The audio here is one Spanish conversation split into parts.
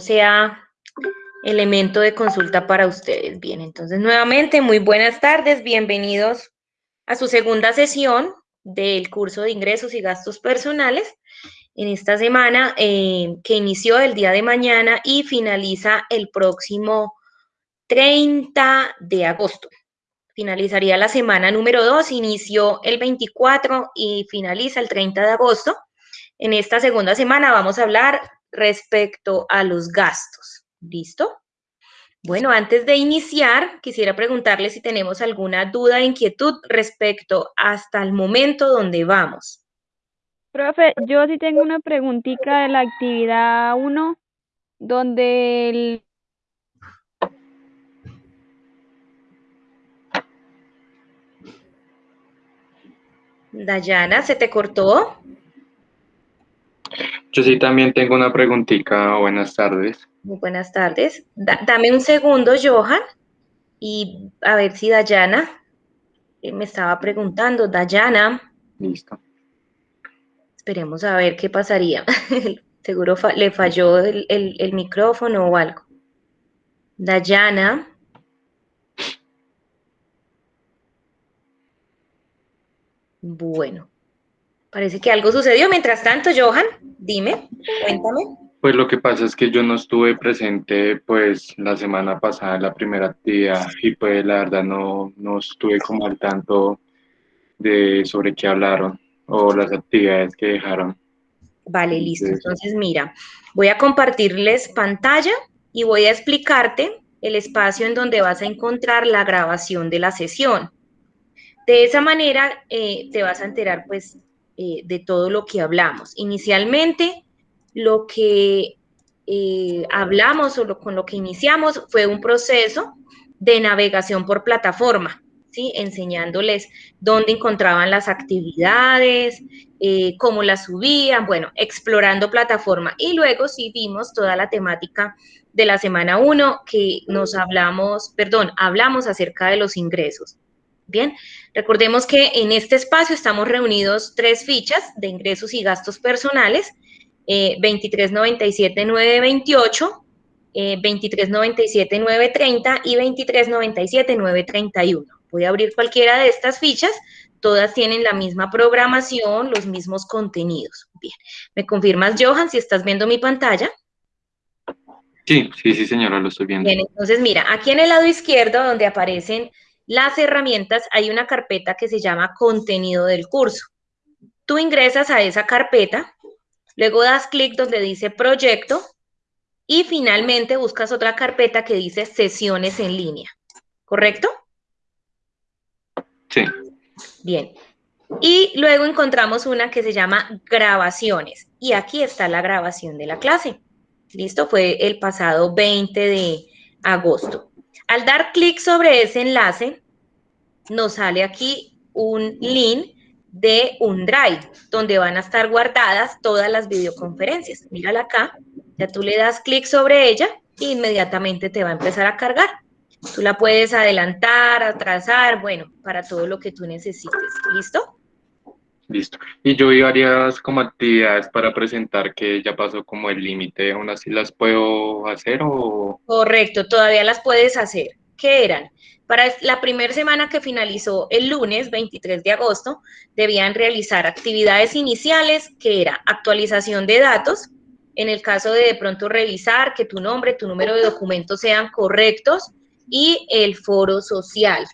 sea elemento de consulta para ustedes. Bien, entonces nuevamente, muy buenas tardes, bienvenidos a su segunda sesión del curso de ingresos y gastos personales en esta semana eh, que inició el día de mañana y finaliza el próximo 30 de agosto. Finalizaría la semana número 2, inició el 24 y finaliza el 30 de agosto. En esta segunda semana vamos a hablar respecto a los gastos. ¿Listo? Bueno, antes de iniciar, quisiera preguntarle si tenemos alguna duda e inquietud respecto hasta el momento donde vamos. Profe, yo sí tengo una preguntita de la actividad 1, donde el... Dayana, ¿se te cortó? Yo sí también tengo una preguntita. Buenas tardes. Muy buenas tardes. dame un segundo, Johan, y a ver si Dayana eh, me estaba preguntando. Dayana. Listo. Esperemos a ver qué pasaría. Seguro le falló el, el micrófono o algo. Dayana. Bueno, Parece que algo sucedió. Mientras tanto, Johan, dime, cuéntame. Pues lo que pasa es que yo no estuve presente pues la semana pasada en la primera actividad y pues la verdad no, no estuve como al tanto de sobre qué hablaron o las actividades que dejaron. Vale, listo. Entonces, mira, voy a compartirles pantalla y voy a explicarte el espacio en donde vas a encontrar la grabación de la sesión. De esa manera eh, te vas a enterar pues eh, de todo lo que hablamos. Inicialmente, lo que eh, hablamos o con lo que iniciamos fue un proceso de navegación por plataforma, ¿sí? enseñándoles dónde encontraban las actividades, eh, cómo las subían, bueno, explorando plataforma. Y luego sí vimos toda la temática de la semana 1 que nos hablamos, perdón, hablamos acerca de los ingresos. Bien, recordemos que en este espacio estamos reunidos tres fichas de ingresos y gastos personales, eh, 2397-928, eh, 2397-930 y 2397-931. Voy a abrir cualquiera de estas fichas, todas tienen la misma programación, los mismos contenidos. Bien, ¿me confirmas, Johan, si estás viendo mi pantalla? Sí, sí, sí, señora, lo estoy viendo. Bien, entonces mira, aquí en el lado izquierdo donde aparecen las herramientas, hay una carpeta que se llama contenido del curso. Tú ingresas a esa carpeta, luego das clic donde dice proyecto y finalmente buscas otra carpeta que dice sesiones en línea. ¿Correcto? Sí. Bien. Y luego encontramos una que se llama grabaciones. Y aquí está la grabación de la clase. ¿Listo? Fue el pasado 20 de agosto. Al dar clic sobre ese enlace, nos sale aquí un link de un drive donde van a estar guardadas todas las videoconferencias. Mírala acá, ya tú le das clic sobre ella e inmediatamente te va a empezar a cargar. Tú la puedes adelantar, atrasar, bueno, para todo lo que tú necesites. ¿Listo? Listo. Y yo vi varias como actividades para presentar que ya pasó como el límite, ¿aún así las puedo hacer o...? Correcto, todavía las puedes hacer. ¿Qué eran? Para la primera semana que finalizó el lunes 23 de agosto, debían realizar actividades iniciales, que era actualización de datos, en el caso de de pronto revisar que tu nombre, tu número de documentos sean correctos, y el foro social.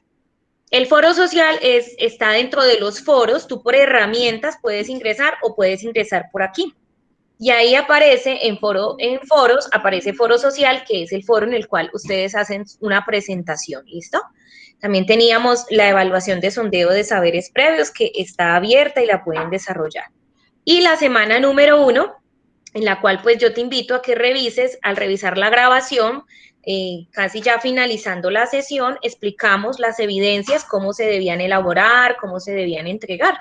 El foro social es, está dentro de los foros, tú por herramientas puedes ingresar o puedes ingresar por aquí. Y ahí aparece en, foro, en foros, aparece foro social, que es el foro en el cual ustedes hacen una presentación, ¿listo? También teníamos la evaluación de sondeo de saberes previos, que está abierta y la pueden desarrollar. Y la semana número uno, en la cual pues yo te invito a que revises, al revisar la grabación, eh, casi ya finalizando la sesión, explicamos las evidencias, cómo se debían elaborar, cómo se debían entregar.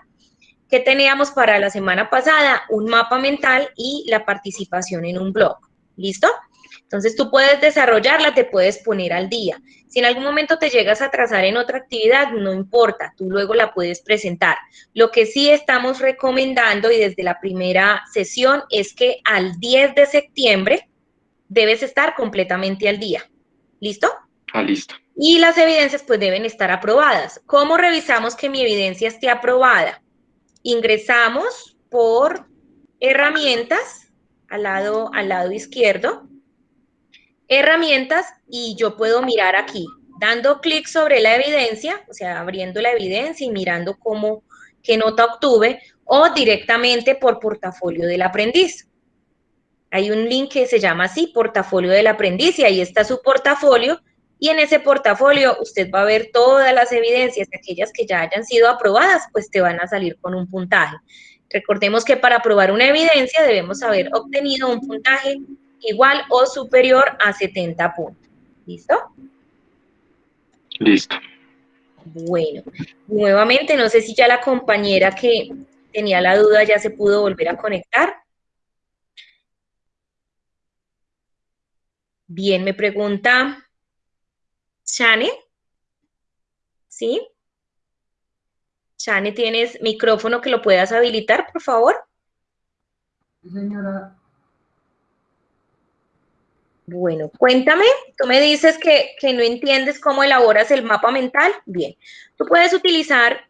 ¿Qué teníamos para la semana pasada? Un mapa mental y la participación en un blog. ¿Listo? Entonces tú puedes desarrollarla, te puedes poner al día. Si en algún momento te llegas a atrasar en otra actividad, no importa, tú luego la puedes presentar. Lo que sí estamos recomendando y desde la primera sesión es que al 10 de septiembre debes estar completamente al día. ¿Listo? Ah, listo. Y las evidencias pues deben estar aprobadas. ¿Cómo revisamos que mi evidencia esté aprobada? Ingresamos por herramientas al lado, al lado izquierdo. Herramientas y yo puedo mirar aquí, dando clic sobre la evidencia, o sea, abriendo la evidencia y mirando cómo, qué nota obtuve, o directamente por portafolio del aprendiz. Hay un link que se llama así, portafolio del aprendiz, y ahí está su portafolio, y en ese portafolio usted va a ver todas las evidencias, aquellas que ya hayan sido aprobadas, pues te van a salir con un puntaje. Recordemos que para aprobar una evidencia debemos haber obtenido un puntaje igual o superior a 70 puntos. ¿Listo? Listo. Bueno, nuevamente, no sé si ya la compañera que tenía la duda ya se pudo volver a conectar. Bien, me pregunta Shane. ¿Sí? Shane, ¿tienes micrófono que lo puedas habilitar, por favor? Sí, señora. Bueno, cuéntame, tú me dices que, que, no entiendes cómo elaboras el mapa mental. Bien, tú puedes utilizar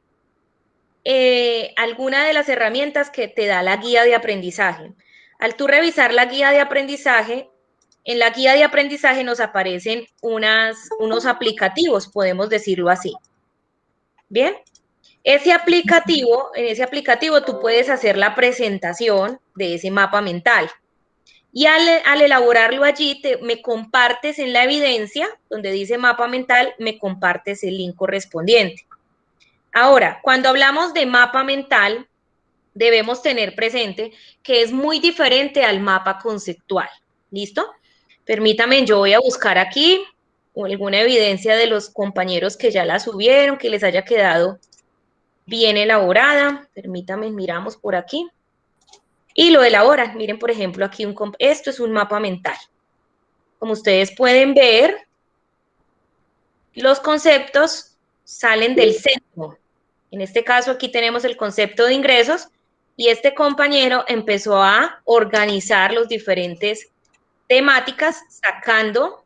eh, alguna de las herramientas que te da la guía de aprendizaje. Al tú revisar la guía de aprendizaje, en la guía de aprendizaje nos aparecen unos aplicativos, podemos decirlo así. Bien, ese aplicativo, en ese aplicativo tú puedes hacer la presentación de ese mapa mental. Y al, elaborarlo allí, te, me compartes en la evidencia, donde dice mapa mental, me compartes el link correspondiente. Ahora, cuando hablamos de mapa mental, debemos tener presente que es muy diferente al mapa conceptual. ¿Listo? Permítame, yo voy a buscar aquí alguna evidencia de los compañeros que ya la subieron, que les haya quedado bien elaborada. Permítame, miramos por aquí y lo elaboran. Miren, por ejemplo, aquí un, esto es un mapa mental. Como ustedes pueden ver, los conceptos salen del centro. En este caso, aquí tenemos el concepto de ingresos y este compañero empezó a organizar los diferentes temáticas sacando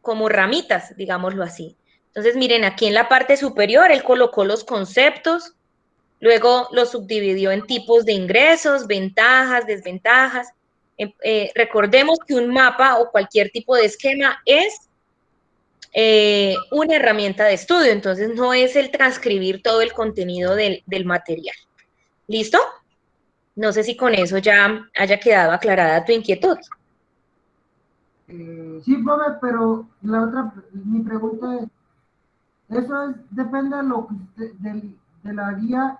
como ramitas, digámoslo así. Entonces, miren, aquí en la parte superior él colocó los conceptos, Luego lo subdividió en tipos de ingresos, ventajas, desventajas. Eh, eh, recordemos que un mapa o cualquier tipo de esquema es eh, una herramienta de estudio, entonces no es el transcribir todo el contenido del, material. ¿Listo? No sé si con eso ya haya quedado aclarada tu inquietud. Sí, Bobe, pero la otra, mi pregunta es, ¿eso depende de, lo, de la guía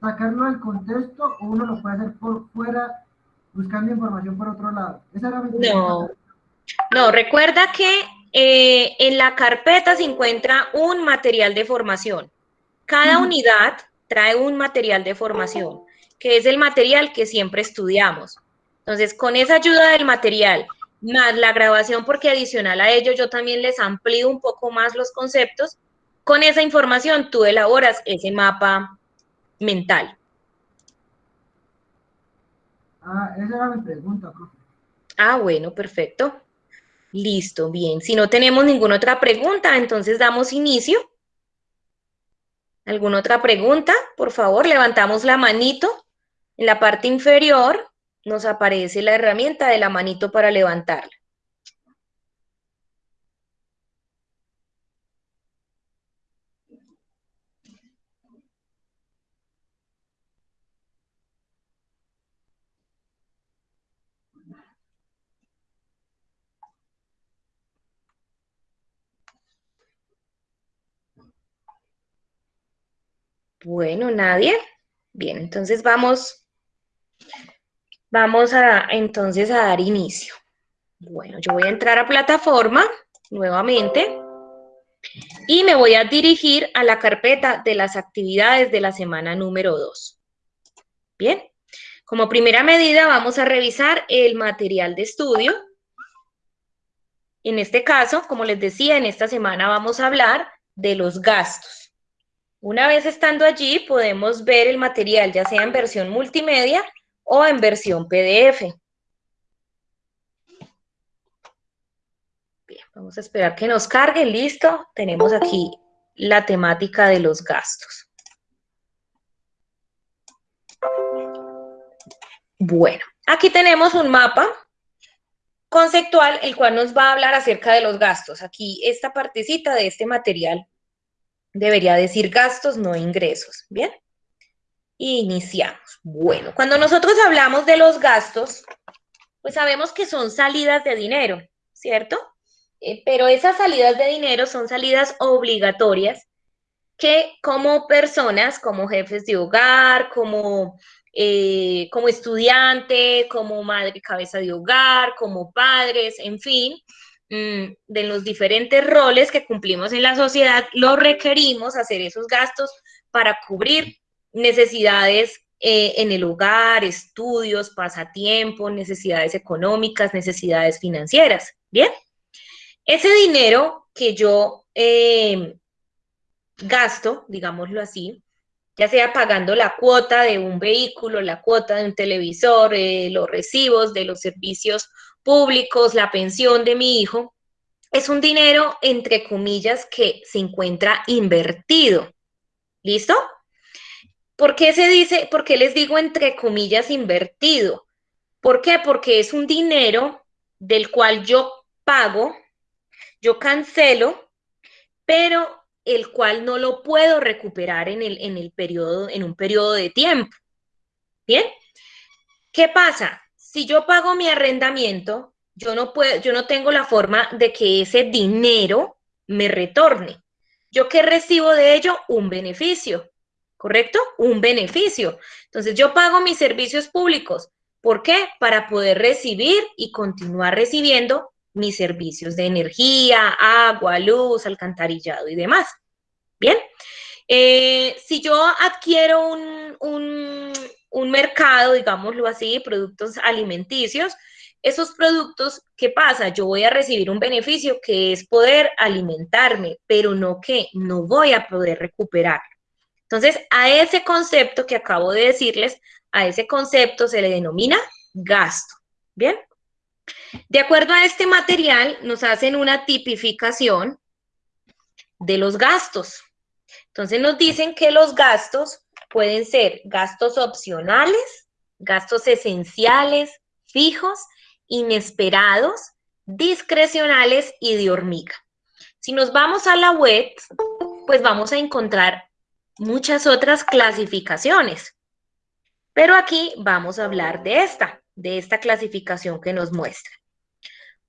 sacarlo del contexto o uno lo puede hacer por fuera buscando información por otro lado? Esa era mi no, no, recuerda que eh, en la carpeta se encuentra un material de formación. Cada unidad trae un material de formación, que es el material que siempre estudiamos. Entonces, con esa ayuda del material, más la grabación, porque adicional a ello yo también les amplío un poco más los conceptos, con esa información tú elaboras ese mapa mental. Ah, esa era mi pregunta, profe. Ah, bueno, perfecto. Listo, bien. Si no tenemos ninguna otra pregunta, entonces damos inicio. ¿Alguna otra pregunta? Por favor, levantamos la manito. En la parte inferior nos aparece la herramienta de la manito para levantarla. Bueno, nadie. Bien, entonces vamos, vamos a entonces a dar inicio. Bueno, yo voy a entrar a plataforma nuevamente y me voy a dirigir a la carpeta de las actividades de la semana número 2. Bien, como primera medida vamos a revisar el material de estudio. En este caso, como les decía, en esta semana vamos a hablar de los gastos. Una vez estando allí, podemos ver el material, ya sea en versión multimedia o en versión PDF. Vamos a esperar que nos cargue, listo. Tenemos aquí la temática de los gastos. Bueno, aquí tenemos un mapa conceptual, el cual nos va a hablar acerca de los gastos. Aquí esta partecita de este material debería decir gastos, no ingresos, ¿bien? Iniciamos. Bueno, cuando nosotros hablamos de los gastos, pues sabemos que son salidas de dinero, ¿cierto? Eh, pero esas salidas de dinero son salidas obligatorias que como personas, como jefes de hogar, como eh, como estudiante, como madre cabeza de hogar, como padres, en fin, mm, de los diferentes roles que cumplimos en la sociedad, lo requerimos hacer esos gastos para cubrir necesidades eh, en el hogar, estudios, pasatiempos, necesidades económicas, necesidades financieras. Bien, ese dinero que yo eh, gasto, digámoslo así, ya sea pagando la cuota de un vehículo, la cuota de un televisor, eh, los recibos de los servicios públicos, la pensión de mi hijo, es un dinero, entre comillas, que se encuentra invertido. ¿Listo? ¿Por qué se dice, por qué les digo entre comillas invertido? ¿Por qué? Porque es un dinero del cual yo pago, yo cancelo, pero el cual no lo puedo recuperar en, el, en, el periodo, en un periodo de tiempo. ¿Bien? ¿Qué pasa? Si yo pago mi arrendamiento, yo no, puedo, yo no tengo la forma de que ese dinero me retorne. ¿Yo qué recibo de ello? Un beneficio, ¿correcto? Un beneficio. Entonces yo pago mis servicios públicos. ¿Por qué? Para poder recibir y continuar recibiendo mis servicios de energía, agua, luz, alcantarillado y demás. Bien, eh, si yo adquiero un, un, mercado, digámoslo así, productos alimenticios, esos productos, ¿qué pasa? Yo voy a recibir un beneficio que es poder alimentarme, pero no que no voy a poder recuperar. Entonces, a ese concepto que acabo de decirles, a ese concepto se le denomina gasto. ¿Bien? De acuerdo a este material, nos hacen una tipificación de los gastos. Entonces nos dicen que los gastos pueden ser gastos opcionales, gastos esenciales, fijos, inesperados, discrecionales y de hormiga. Si nos vamos a la web, pues vamos a encontrar muchas otras clasificaciones. Pero aquí vamos a hablar de esta de esta clasificación que nos muestra.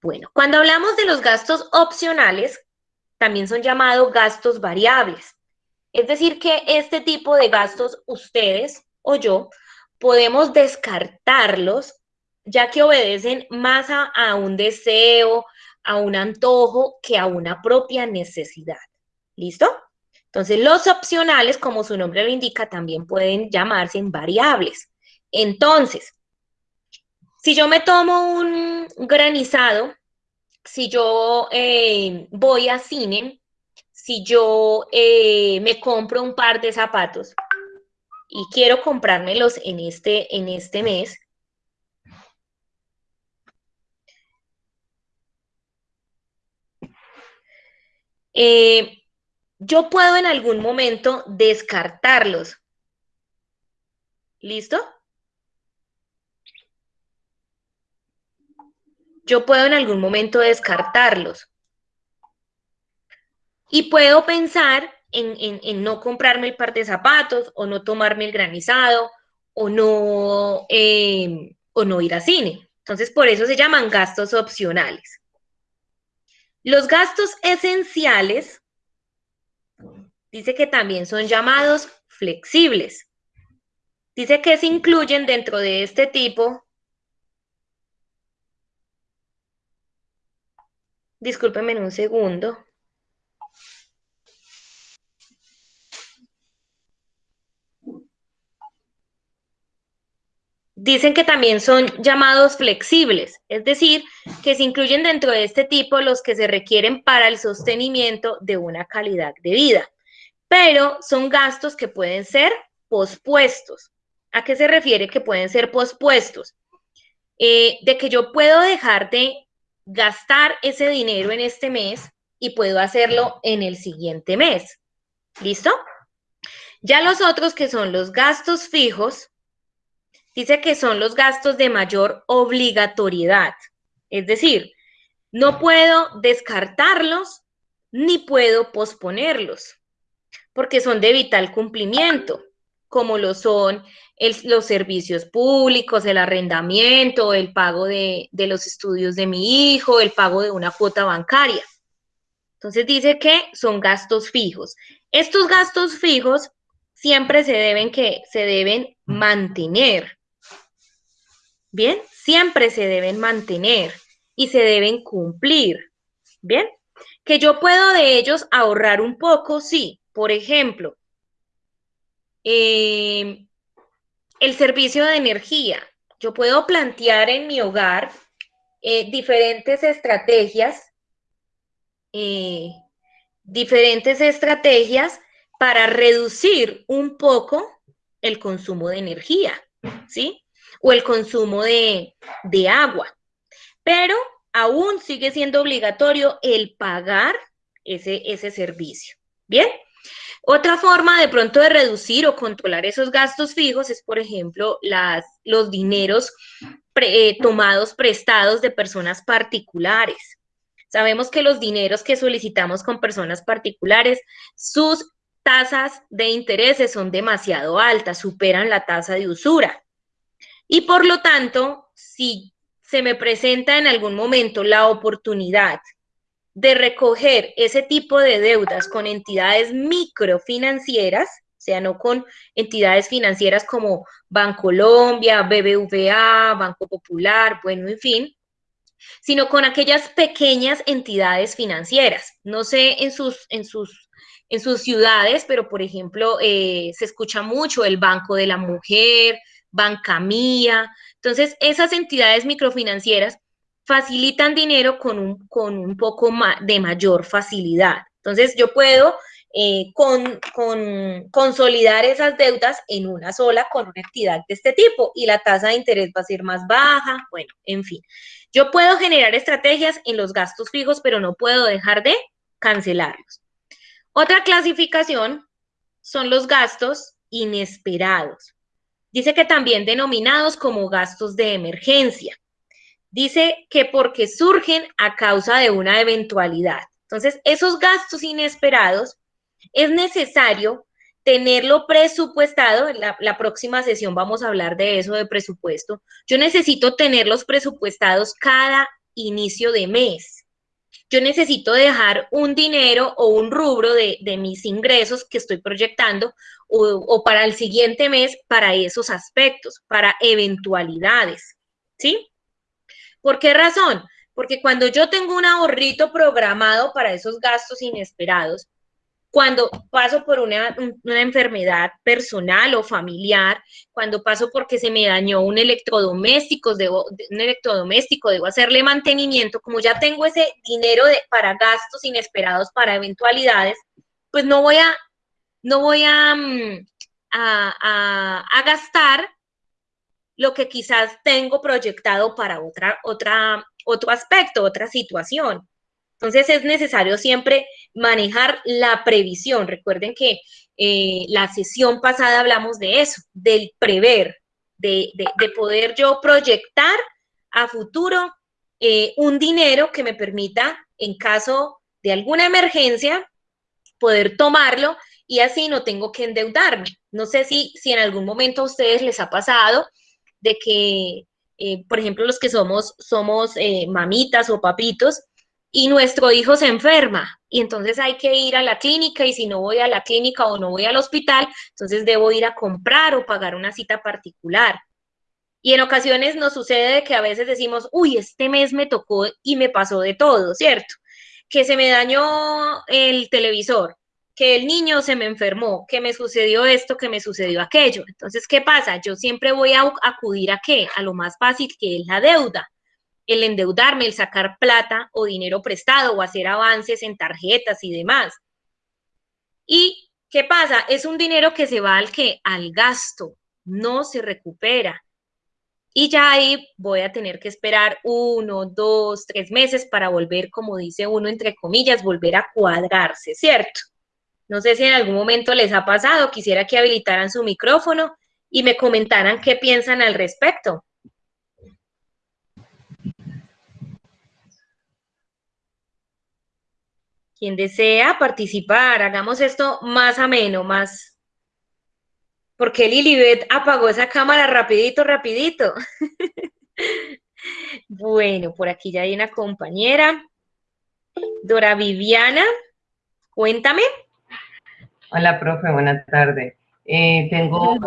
Bueno, cuando hablamos de los gastos opcionales, también son llamados gastos variables. Es decir, que este tipo de gastos ustedes o yo podemos descartarlos ya que obedecen más a, a un deseo, a un antojo que a una propia necesidad. ¿Listo? Entonces, los opcionales, como su nombre lo indica, también pueden llamarse variables. Entonces, si yo me tomo un granizado, si yo eh, voy a cine, si yo eh, me compro un par de zapatos y quiero comprármelos en este, en este mes, eh, yo puedo en algún momento descartarlos. ¿Listo? yo puedo en algún momento descartarlos. Y puedo pensar en, no comprarme el par de zapatos o no tomarme el granizado o no, em, o no ir a cine. Entonces, por eso se llaman gastos opcionales. Los gastos esenciales, dice que también son llamados flexibles. Dice que se incluyen dentro de este tipo Discúlpeme en un segundo. Dicen que también son llamados flexibles, es decir, que se incluyen dentro de este tipo los que se requieren para el sostenimiento de una calidad de vida, pero son gastos que pueden ser pospuestos. ¿A qué se refiere que pueden ser pospuestos? Eh, de que yo puedo dejar de gastar ese dinero en este mes y puedo hacerlo en el siguiente mes. ¿Listo? Ya los otros que son los gastos fijos, dice que son los gastos de mayor obligatoriedad. Es decir, no puedo descartarlos ni puedo posponerlos, porque son de vital cumplimiento, como lo son los servicios públicos, el arrendamiento, el pago de, de los estudios de mi hijo, el pago de una cuota bancaria. Entonces dice que son gastos fijos. Estos gastos fijos siempre se deben que se deben mantener. Bien, siempre se deben mantener y se deben cumplir. Bien, que yo puedo de ellos ahorrar un poco, sí. Por ejemplo, eh, el servicio de energía. Yo puedo plantear en mi hogar eh, diferentes estrategias, eh, diferentes estrategias para reducir un poco el consumo de energía, ¿sí? O el consumo de, agua. Pero aún sigue siendo obligatorio el pagar ese, ese servicio. ¿Bien? Otra forma de pronto de reducir o controlar esos gastos fijos es, por ejemplo, los dineros eh, tomados prestados de personas particulares. Sabemos que los dineros que solicitamos con personas particulares, sus tasas de intereses son demasiado altas, superan la tasa de usura. Y por lo tanto, si se me presenta en algún momento la oportunidad de recoger ese tipo de deudas con entidades microfinancieras, o sea, no con entidades financieras como Bancolombia, BBVA, Banco Popular, bueno, en fin, sino con aquellas pequeñas entidades financieras. No sé en sus, en sus en sus ciudades, pero por ejemplo, eh, se escucha mucho el Banco de la Mujer, Banca Mía. Entonces, esas entidades microfinancieras facilitan dinero con un, con un poco de mayor facilidad. Entonces, yo puedo eh, con, consolidar esas deudas en una sola con una entidad de este tipo y la tasa de interés va a ser más baja, bueno, en fin. Yo puedo generar estrategias en los gastos fijos, pero no puedo dejar de cancelarlos. Otra clasificación son los gastos inesperados. Dice que también denominados como gastos de emergencia. Dice que porque surgen a causa de una eventualidad. Entonces, esos gastos inesperados es necesario tenerlo presupuestado. La, próxima sesión vamos a hablar de eso, de presupuesto. Yo necesito tenerlos presupuestados cada inicio de mes yo necesito dejar un dinero o un rubro de, mis ingresos que estoy proyectando o, para el siguiente mes para esos aspectos, para eventualidades, ¿sí? ¿Por qué razón? Porque cuando yo tengo un ahorrito programado para esos gastos inesperados, cuando paso por una, enfermedad personal o familiar, cuando paso porque se me dañó un electrodoméstico, debo, un electrodoméstico, debo hacerle mantenimiento, como ya tengo ese dinero de, para gastos inesperados, para eventualidades, pues no voy a, no voy a, mm, a, a gastar lo que quizás tengo proyectado para otra, otra, otro aspecto, otra situación. Entonces es necesario siempre manejar la previsión. Recuerden que eh, la sesión pasada hablamos de eso, del prever, de, poder yo proyectar a futuro eh, un dinero que me permita, en caso de alguna emergencia, poder tomarlo y así no tengo que endeudarme. No sé si, si en algún momento a ustedes les ha pasado de que, eh, por ejemplo, los que somos, somos mamitas o papitos, y nuestro hijo se enferma y entonces hay que ir a la clínica y si no voy a la clínica o no voy al hospital, entonces debo ir a comprar o pagar una cita particular. Y en ocasiones nos sucede que a veces decimos, uy, este mes me tocó y me pasó de todo, ¿cierto? Que se me dañó el televisor, que el niño se me enfermó, que me sucedió esto, que me sucedió aquello. Entonces, ¿qué pasa? Yo siempre voy a acudir a qué? A lo más fácil que es la deuda el endeudarme, el sacar plata o dinero prestado o hacer avances en tarjetas y demás. ¿Y qué pasa? Es un dinero que se va al que al gasto, no se recupera. Y ya ahí voy a tener que esperar uno, dos, tres meses para volver, como dice uno, entre comillas, volver a cuadrarse, ¿cierto? No sé si en algún momento les ha pasado, quisiera que habilitaran su micrófono y me comentaran qué piensan al respecto. Quien desea participar, hagamos esto más ameno, más... Porque Lilibet apagó esa cámara rapidito, rapidito. bueno, por aquí ya hay una compañera. Dora Viviana, cuéntame. Hola, profe, buenas tardes. Eh, tengo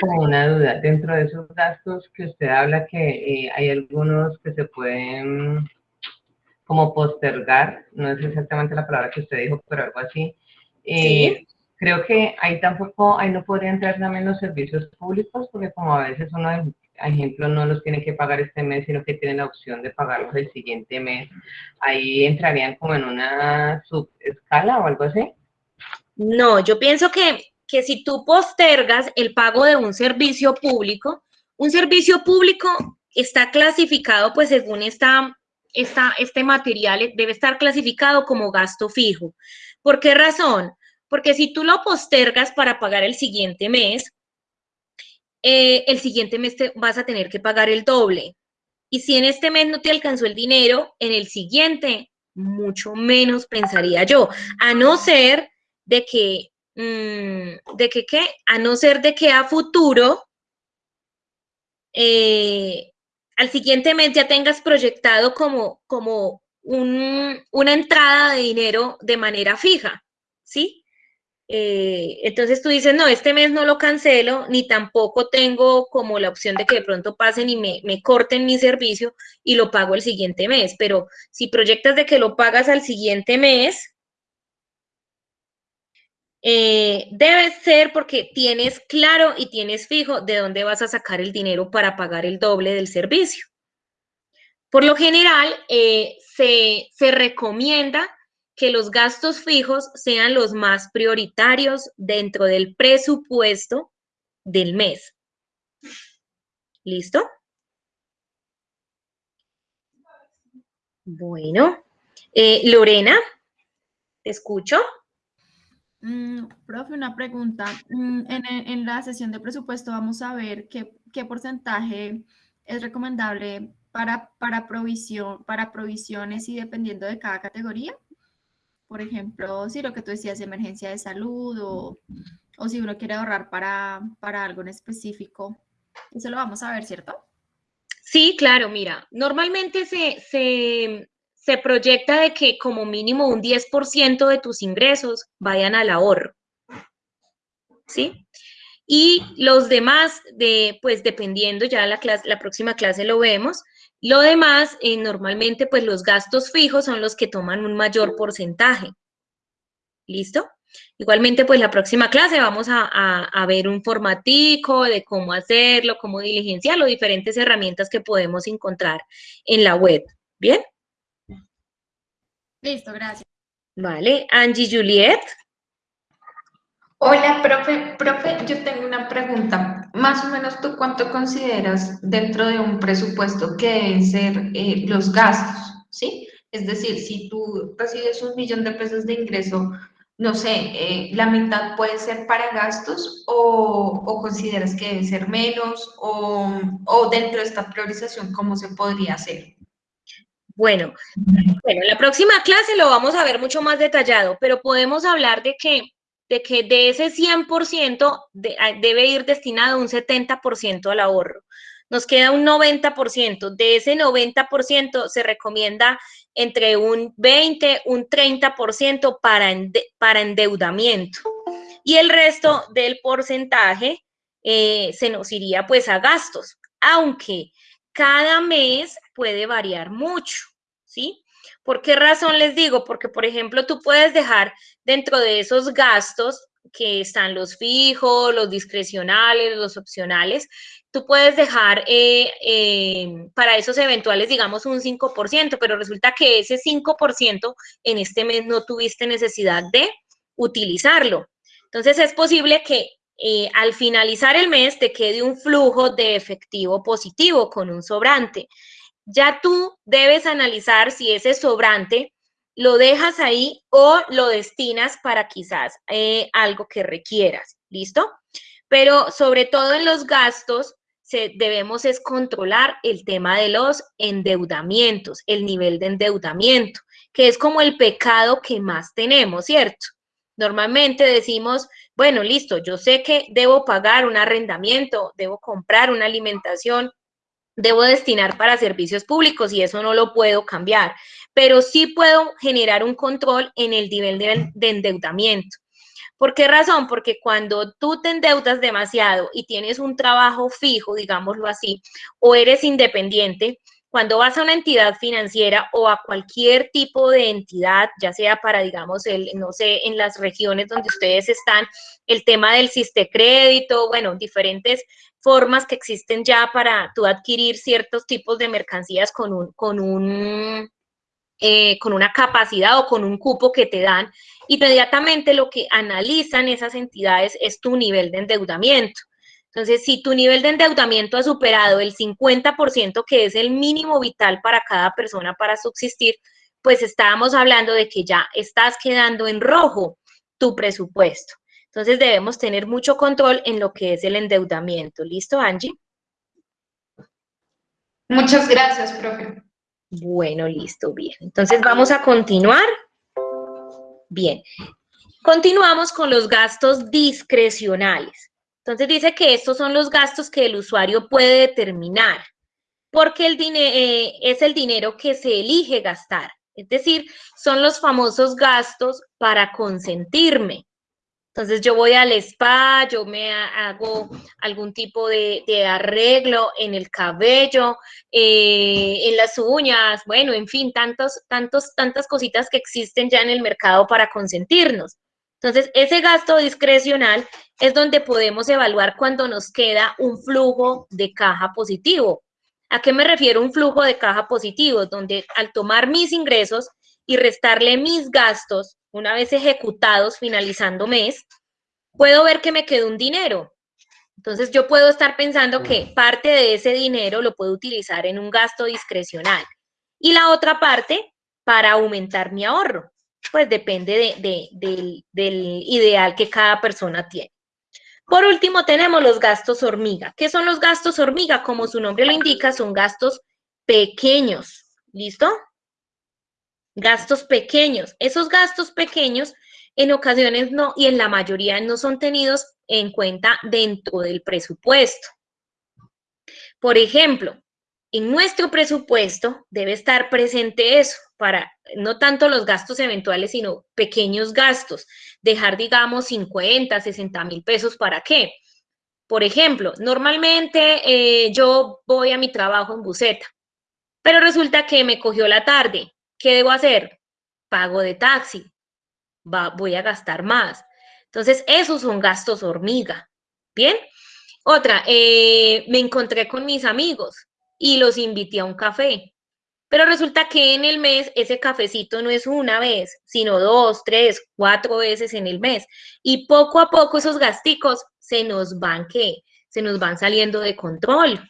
como una duda. Dentro de esos gastos que usted habla, que eh, hay algunos que se pueden como postergar, no es exactamente la palabra que usted dijo, pero algo así. Eh, creo que ahí tampoco, ahí no podría entrar también los servicios públicos, porque como a veces uno, ejemplo, no los tiene que pagar este mes, sino que tiene la opción de pagarlos el siguiente mes, ahí entrarían como en una subescala o algo así. No, yo pienso que, que si tú postergas el pago de un servicio público, un servicio público está clasificado pues según esta, esta, este material, debe estar clasificado como gasto fijo. ¿Por qué razón? Porque si tú lo postergas para pagar el siguiente mes, eh, el siguiente mes te vas a tener que pagar el doble. Y si en este mes no te alcanzó el dinero, en el siguiente, mucho menos pensaría yo. A no ser de que, mm, de que, ¿qué? A no ser de que a futuro, eh, al siguiente mes ya tengas proyectado como, como una entrada de dinero de manera fija, ¿sí? Eh, entonces tú dices, no, este mes no lo cancelo, ni tampoco tengo como la opción de que de pronto pasen y me, me corten mi servicio y lo pago el siguiente mes. Pero si proyectas de que lo pagas al siguiente mes, eh, debe ser porque tienes claro y tienes fijo de dónde vas a sacar el dinero para pagar el doble del servicio. Por lo general, eh, se, se recomienda que los gastos fijos sean los más prioritarios dentro del presupuesto del mes. ¿Listo? Bueno, eh, Lorena, te escucho. Mm, profe, una pregunta. Mm, en, la sesión de presupuesto vamos a ver qué, porcentaje es recomendable para, para, provisión, para provisiones y dependiendo de cada categoría. Por ejemplo, si lo que tú decías, emergencia de salud o, o si uno quiere ahorrar para, para algo en específico. Eso lo vamos a ver, ¿cierto? Sí, claro, mira, normalmente se, se, se proyecta de que como mínimo un 10% de tus ingresos vayan al ahorro. ¿Sí? Y los demás, de, pues dependiendo, ya la, clase, la próxima clase lo vemos, lo demás, eh, normalmente, pues los gastos fijos son los que toman un mayor porcentaje. ¿Listo? Igualmente, pues la próxima clase vamos a, a, ver un formatico de cómo hacerlo, cómo diligenciarlo, diferentes herramientas que podemos encontrar en la web. ¿Bien? Listo, gracias. Vale, Angie Juliet. Hola, profe. Profe, yo tengo una pregunta. Más o menos, ¿tú cuánto consideras dentro de un presupuesto que deben ser eh, los gastos? ¿Sí? Es decir, si tú recibes un millón de pesos de ingreso, no sé, eh, la mitad puede ser para gastos o, o consideras que debe ser menos o, o dentro de esta priorización, ¿cómo se podría hacer? Bueno, bueno, en la próxima clase lo vamos a ver mucho más detallado, pero podemos hablar de que de, que de ese 100% debe ir destinado un 70% al ahorro. Nos queda un 90%. De ese 90% se recomienda entre un 20, un 30% para, para endeudamiento. Y el resto del porcentaje eh, se nos iría pues a gastos, aunque cada mes puede variar mucho, ¿sí? ¿Por qué razón les digo? Porque, por ejemplo, tú puedes dejar dentro de esos gastos que están los fijos, los discrecionales, los opcionales, tú puedes dejar eh, eh, para esos eventuales, digamos, un 5%, pero resulta que ese 5% en este mes no tuviste necesidad de utilizarlo. Entonces, es posible que eh, al finalizar el mes te quede un flujo de efectivo positivo con un sobrante. Ya tú debes analizar si ese sobrante lo dejas ahí o lo destinas para quizás eh, algo que requieras, ¿listo? Pero sobre todo en los gastos, debemos es controlar el tema de los endeudamientos, el nivel de endeudamiento, que es como el pecado que más tenemos, ¿cierto? Normalmente decimos, bueno, listo, yo sé que debo pagar un arrendamiento, debo comprar una alimentación, debo destinar para servicios públicos y eso no lo puedo cambiar, pero sí puedo generar un control en el nivel de, de endeudamiento. ¿Por qué razón? Porque cuando tú te endeudas demasiado y tienes un trabajo fijo, digámoslo así, o eres independiente, cuando vas a una entidad financiera o a cualquier tipo de entidad, ya sea para, digamos, el, no sé, en las regiones donde ustedes están, el tema del crédito, bueno, diferentes formas que existen ya para tú adquirir ciertos tipos de mercancías con un, con un eh, con una capacidad o con un cupo que te dan, inmediatamente lo que analizan esas entidades es tu nivel de endeudamiento. Entonces, si tu nivel de endeudamiento ha superado el 50%, que es el mínimo vital para cada persona para subsistir, pues estábamos hablando de que ya estás quedando en rojo tu presupuesto. Entonces, debemos tener mucho control en lo que es el endeudamiento. ¿Listo, Angie? Muchas gracias, profe. Bueno, listo, bien. Entonces vamos a continuar. Bien. Continuamos con los gastos discrecionales. Entonces dice que estos son los gastos que el usuario puede determinar, porque el eh, es el dinero que se elige gastar. Es decir, son los famosos gastos para consentirme. Entonces yo voy al spa, yo me hago algún tipo de, arreglo en el cabello, eh, en las uñas, bueno, en fin, tantos, tantos, tantas cositas que existen ya en el mercado para consentirnos. Entonces, ese gasto discrecional es donde podemos evaluar cuando nos queda un flujo de caja positivo. ¿A qué me refiero un flujo de caja positivo? Donde al tomar mis ingresos y restarle mis gastos, una vez ejecutados finalizando mes, puedo ver que me quedó un dinero. Entonces yo puedo estar pensando que parte de ese dinero lo puedo utilizar en un gasto discrecional y la otra parte para aumentar mi ahorro. Pues depende del, del ideal que cada persona tiene. Por último, tenemos los gastos hormiga. ¿Qué son los gastos hormiga? Como su nombre lo indica, son gastos pequeños. ¿Listo? Gastos pequeños. Esos gastos pequeños en ocasiones no, y en la mayoría no son tenidos en cuenta dentro del presupuesto. Por ejemplo, en nuestro presupuesto debe estar presente eso, para no tanto los gastos eventuales, sino pequeños gastos. Dejar, digamos, 50, 60 mil pesos, ¿para qué? Por ejemplo, normalmente eh, yo voy a mi trabajo en buseta, pero resulta que me cogió la tarde ¿Qué debo hacer? Pago de taxi. Va, voy a gastar más. Entonces, esos son gastos hormiga. ¿Bien? Otra, eh, me encontré con mis amigos y los invité a un café. Pero resulta que en el mes ese cafecito no es una vez, sino dos, tres, cuatro veces en el mes. Y poco a poco esos gasticos se nos van, ¿qué? Se nos van saliendo de control.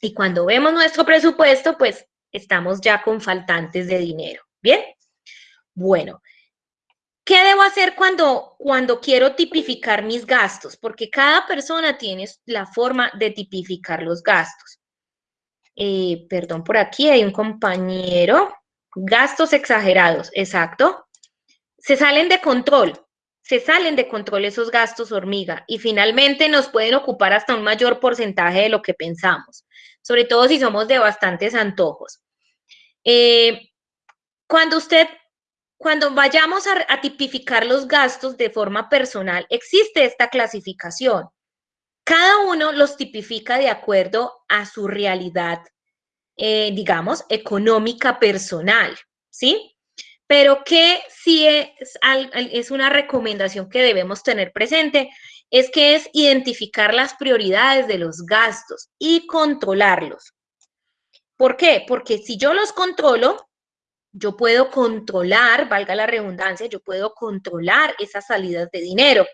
Y cuando vemos nuestro presupuesto, pues estamos ya con faltantes de dinero. ¿Bien? Bueno, ¿qué debo hacer cuando, cuando quiero tipificar mis gastos? Porque cada persona tiene la forma de tipificar los gastos. Eh, perdón, por aquí hay un compañero. Gastos exagerados, exacto. Se salen de control, se salen de control esos gastos hormiga y finalmente nos pueden ocupar hasta un mayor porcentaje de lo que pensamos, sobre todo si somos de bastantes antojos. Eh, cuando usted, cuando vayamos a, tipificar los gastos de forma personal, existe esta clasificación. Cada uno los tipifica de acuerdo a su realidad, eh, digamos, económica personal, ¿sí? Pero que sí es, es una recomendación que debemos tener presente, es que es identificar las prioridades de los gastos y controlarlos. ¿Por qué? Porque si yo los controlo, yo puedo controlar, valga la redundancia, yo puedo controlar esas salidas de dinero.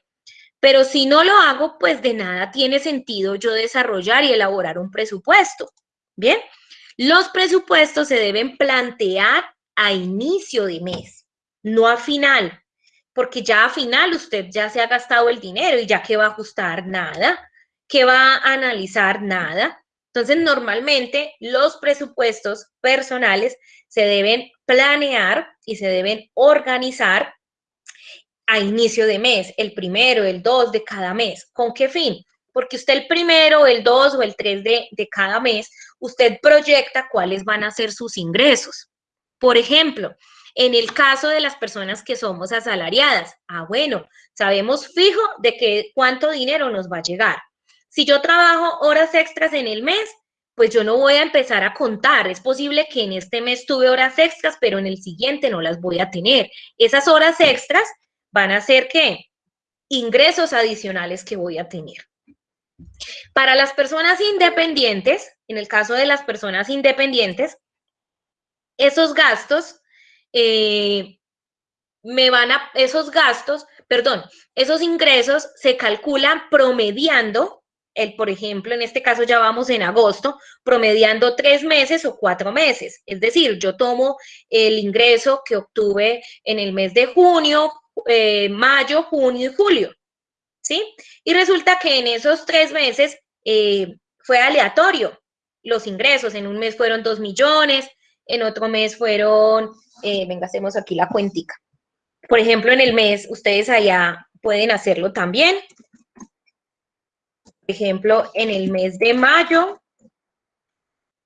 Pero si no lo hago, pues de nada tiene sentido yo desarrollar y elaborar un presupuesto. Bien, los presupuestos se deben plantear a inicio de mes, no a final, porque ya a final usted ya se ha gastado el dinero y ya que va a ajustar nada, que va a analizar nada. Entonces, normalmente los presupuestos personales se deben planear y se deben organizar a inicio de mes, el primero, el dos de cada mes. ¿Con qué fin? Porque usted el primero, el dos o el tres de, de cada mes, usted proyecta cuáles van a ser sus ingresos. Por ejemplo, en el caso de las personas que somos asalariadas, ah, bueno, sabemos fijo de que cuánto dinero nos va a llegar. Si yo trabajo horas extras en el mes, pues yo no voy a empezar a contar. Es posible que en este mes tuve horas extras, pero en el siguiente no las voy a tener. Esas horas extras van a ser qué? Ingresos adicionales que voy a tener. Para las personas independientes, en el caso de las personas independientes, esos gastos eh, me van a, esos gastos, perdón, esos ingresos se calculan promediando, el, por ejemplo, en este caso ya vamos en agosto, promediando tres meses o cuatro meses. Es decir, yo tomo el ingreso que obtuve en el mes de junio, eh, mayo, junio y julio, ¿sí? Y resulta que en esos tres meses eh, fue aleatorio los ingresos. En un mes fueron dos millones, en otro mes fueron, eh, venga, hacemos aquí la cuentica. Por ejemplo, en el mes, ustedes allá pueden hacerlo también. Por ejemplo, en el mes de mayo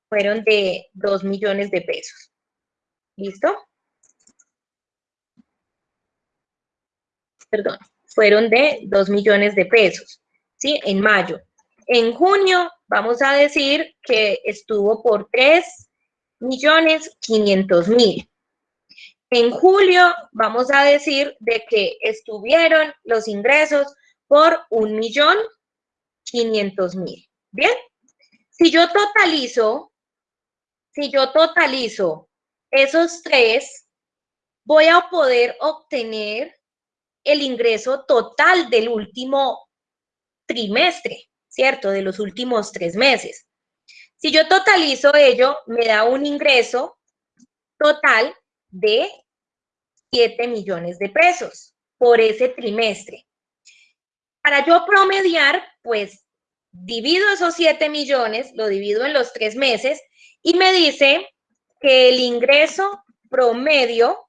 fueron de dos millones de pesos. ¿Listo? perdón, fueron de 2 millones de pesos, ¿sí? En mayo. En junio, vamos a decir que estuvo por 3 millones 500 mil. En julio, vamos a decir de que estuvieron los ingresos por 1 millón 500 mil. ¿Bien? Si yo totalizo, si yo totalizo esos tres, voy a poder obtener el ingreso total del último trimestre, ¿cierto? De los últimos tres meses. Si yo totalizo ello, me da un ingreso total de 7 millones de pesos por ese trimestre. Para yo promediar, pues divido esos 7 millones, lo divido en los tres meses y me dice que el ingreso promedio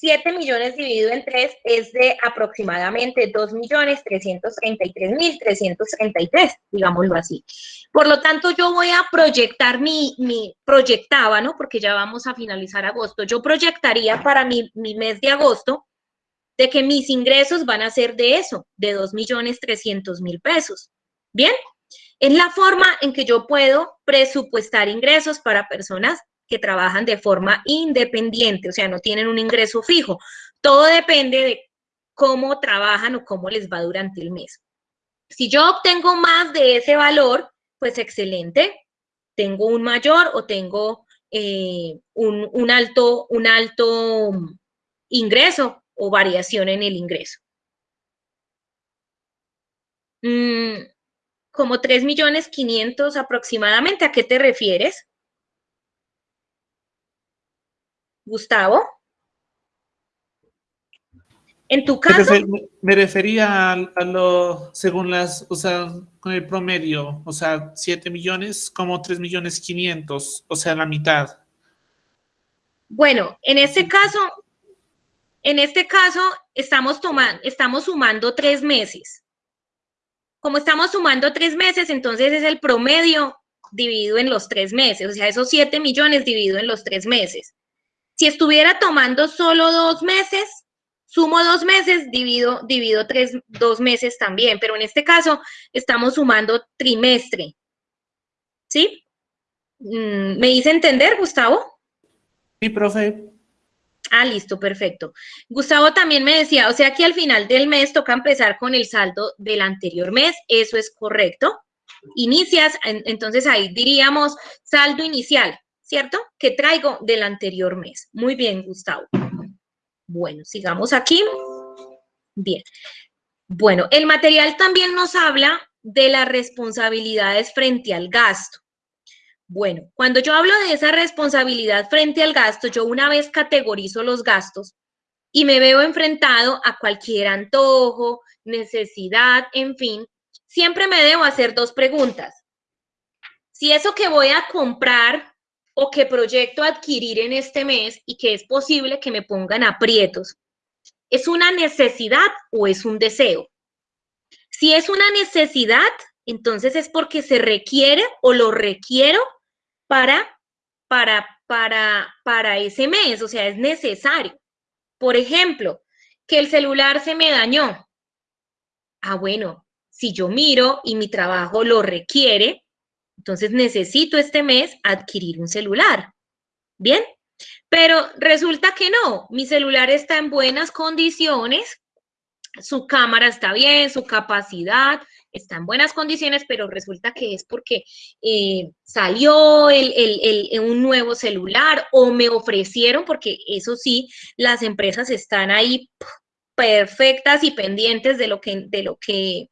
7 millones dividido en 3 es de aproximadamente 2 millones 333 mil 333, digámoslo así. Por lo tanto, yo voy a proyectar mi, mi, proyectaba, ¿no? Porque ya vamos a finalizar agosto. Yo proyectaría para mi, mi mes de agosto de que mis ingresos van a ser de eso, de 2 millones 300 mil pesos. ¿Bien? Es la forma en que yo puedo presupuestar ingresos para personas que trabajan de forma independiente, o sea, no tienen un ingreso fijo. Todo depende de cómo trabajan o cómo les va durante el mes. Si yo obtengo más de ese valor, pues excelente, tengo un mayor o tengo eh, un, alto, un alto ingreso o variación en el ingreso. Mm, como 3 millones 500 aproximadamente, ¿a qué te refieres? Gustavo. En tu caso. Me refería a, lo, según las, o sea, con el promedio, o sea, 7 millones como 3 millones 500, o sea, la mitad. Bueno, en este caso, en este caso estamos tomando, estamos sumando tres meses. Como estamos sumando tres meses, entonces es el promedio dividido en los tres meses, o sea, esos 7 millones dividido en los tres meses. Si estuviera tomando solo dos meses, sumo dos meses, divido, divido tres, dos meses también, pero en este caso estamos sumando trimestre. ¿Sí? Mm, ¿Me hice entender, Gustavo? Sí, profe. Ah, listo, perfecto. Gustavo también me decía, o sea que al final del mes toca empezar con el saldo del anterior mes, eso es correcto. Inicias, entonces ahí diríamos saldo inicial, ¿cierto? Que traigo del anterior mes. Muy bien, Gustavo. Bueno, sigamos aquí. Bien. Bueno, el material también nos habla de las responsabilidades frente al gasto. Bueno, cuando yo hablo de esa responsabilidad frente al gasto, yo una vez categorizo los gastos y me veo enfrentado a cualquier antojo, necesidad, en fin, siempre me debo hacer dos preguntas. Si eso que voy a comprar o que proyecto adquirir en este mes y que es posible que me pongan aprietos, ¿es una necesidad o es un deseo? Si es una necesidad, entonces es porque se requiere o lo requiero para, para, para, para ese mes, o sea, es necesario. Por ejemplo, que el celular se me dañó. Ah, bueno, si yo miro y mi trabajo lo requiere, entonces necesito este mes adquirir un celular. ¿Bien? Pero resulta que no, mi celular está en buenas condiciones, su cámara está bien, su capacidad, está en buenas condiciones, pero resulta que es porque eh, salió un nuevo celular o me ofrecieron, porque eso sí, las empresas están ahí perfectas y pendientes de lo que, de lo que,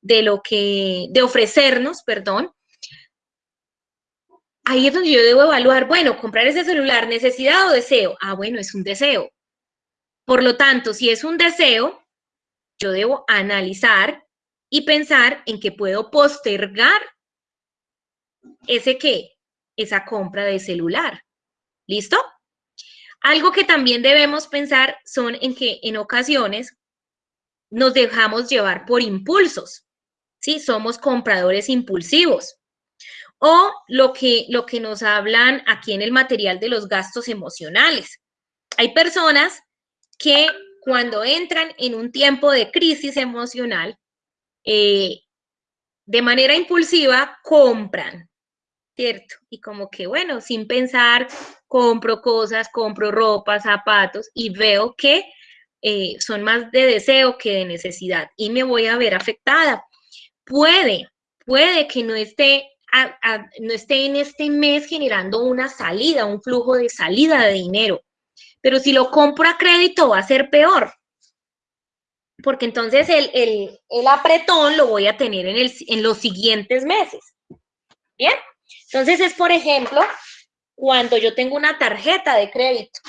de lo que, de ofrecernos, perdón. Ahí es donde yo debo evaluar, bueno, comprar ese celular, necesidad o deseo. Ah, bueno, es un deseo. Por lo tanto, si es un deseo, yo debo analizar y pensar en que puedo postergar ese qué, esa compra de celular. ¿Listo? Algo que también debemos pensar son en que en ocasiones nos dejamos llevar por impulsos, ¿sí? Somos compradores impulsivos. O lo que, lo que nos hablan aquí en el material de los gastos emocionales. Hay personas que cuando entran en un tiempo de crisis emocional, eh, de manera impulsiva compran, ¿cierto? Y como que, bueno, sin pensar, compro cosas, compro ropa, zapatos y veo que eh, son más de deseo que de necesidad y me voy a ver afectada. Puede, puede que no esté, no esté en este mes generando una salida, un flujo de salida de dinero, pero si lo compro a crédito va a ser peor porque entonces el, el, apretón lo voy a tener en, el, en los siguientes meses. ¿Bien? Entonces es, por ejemplo, cuando yo tengo una tarjeta de crédito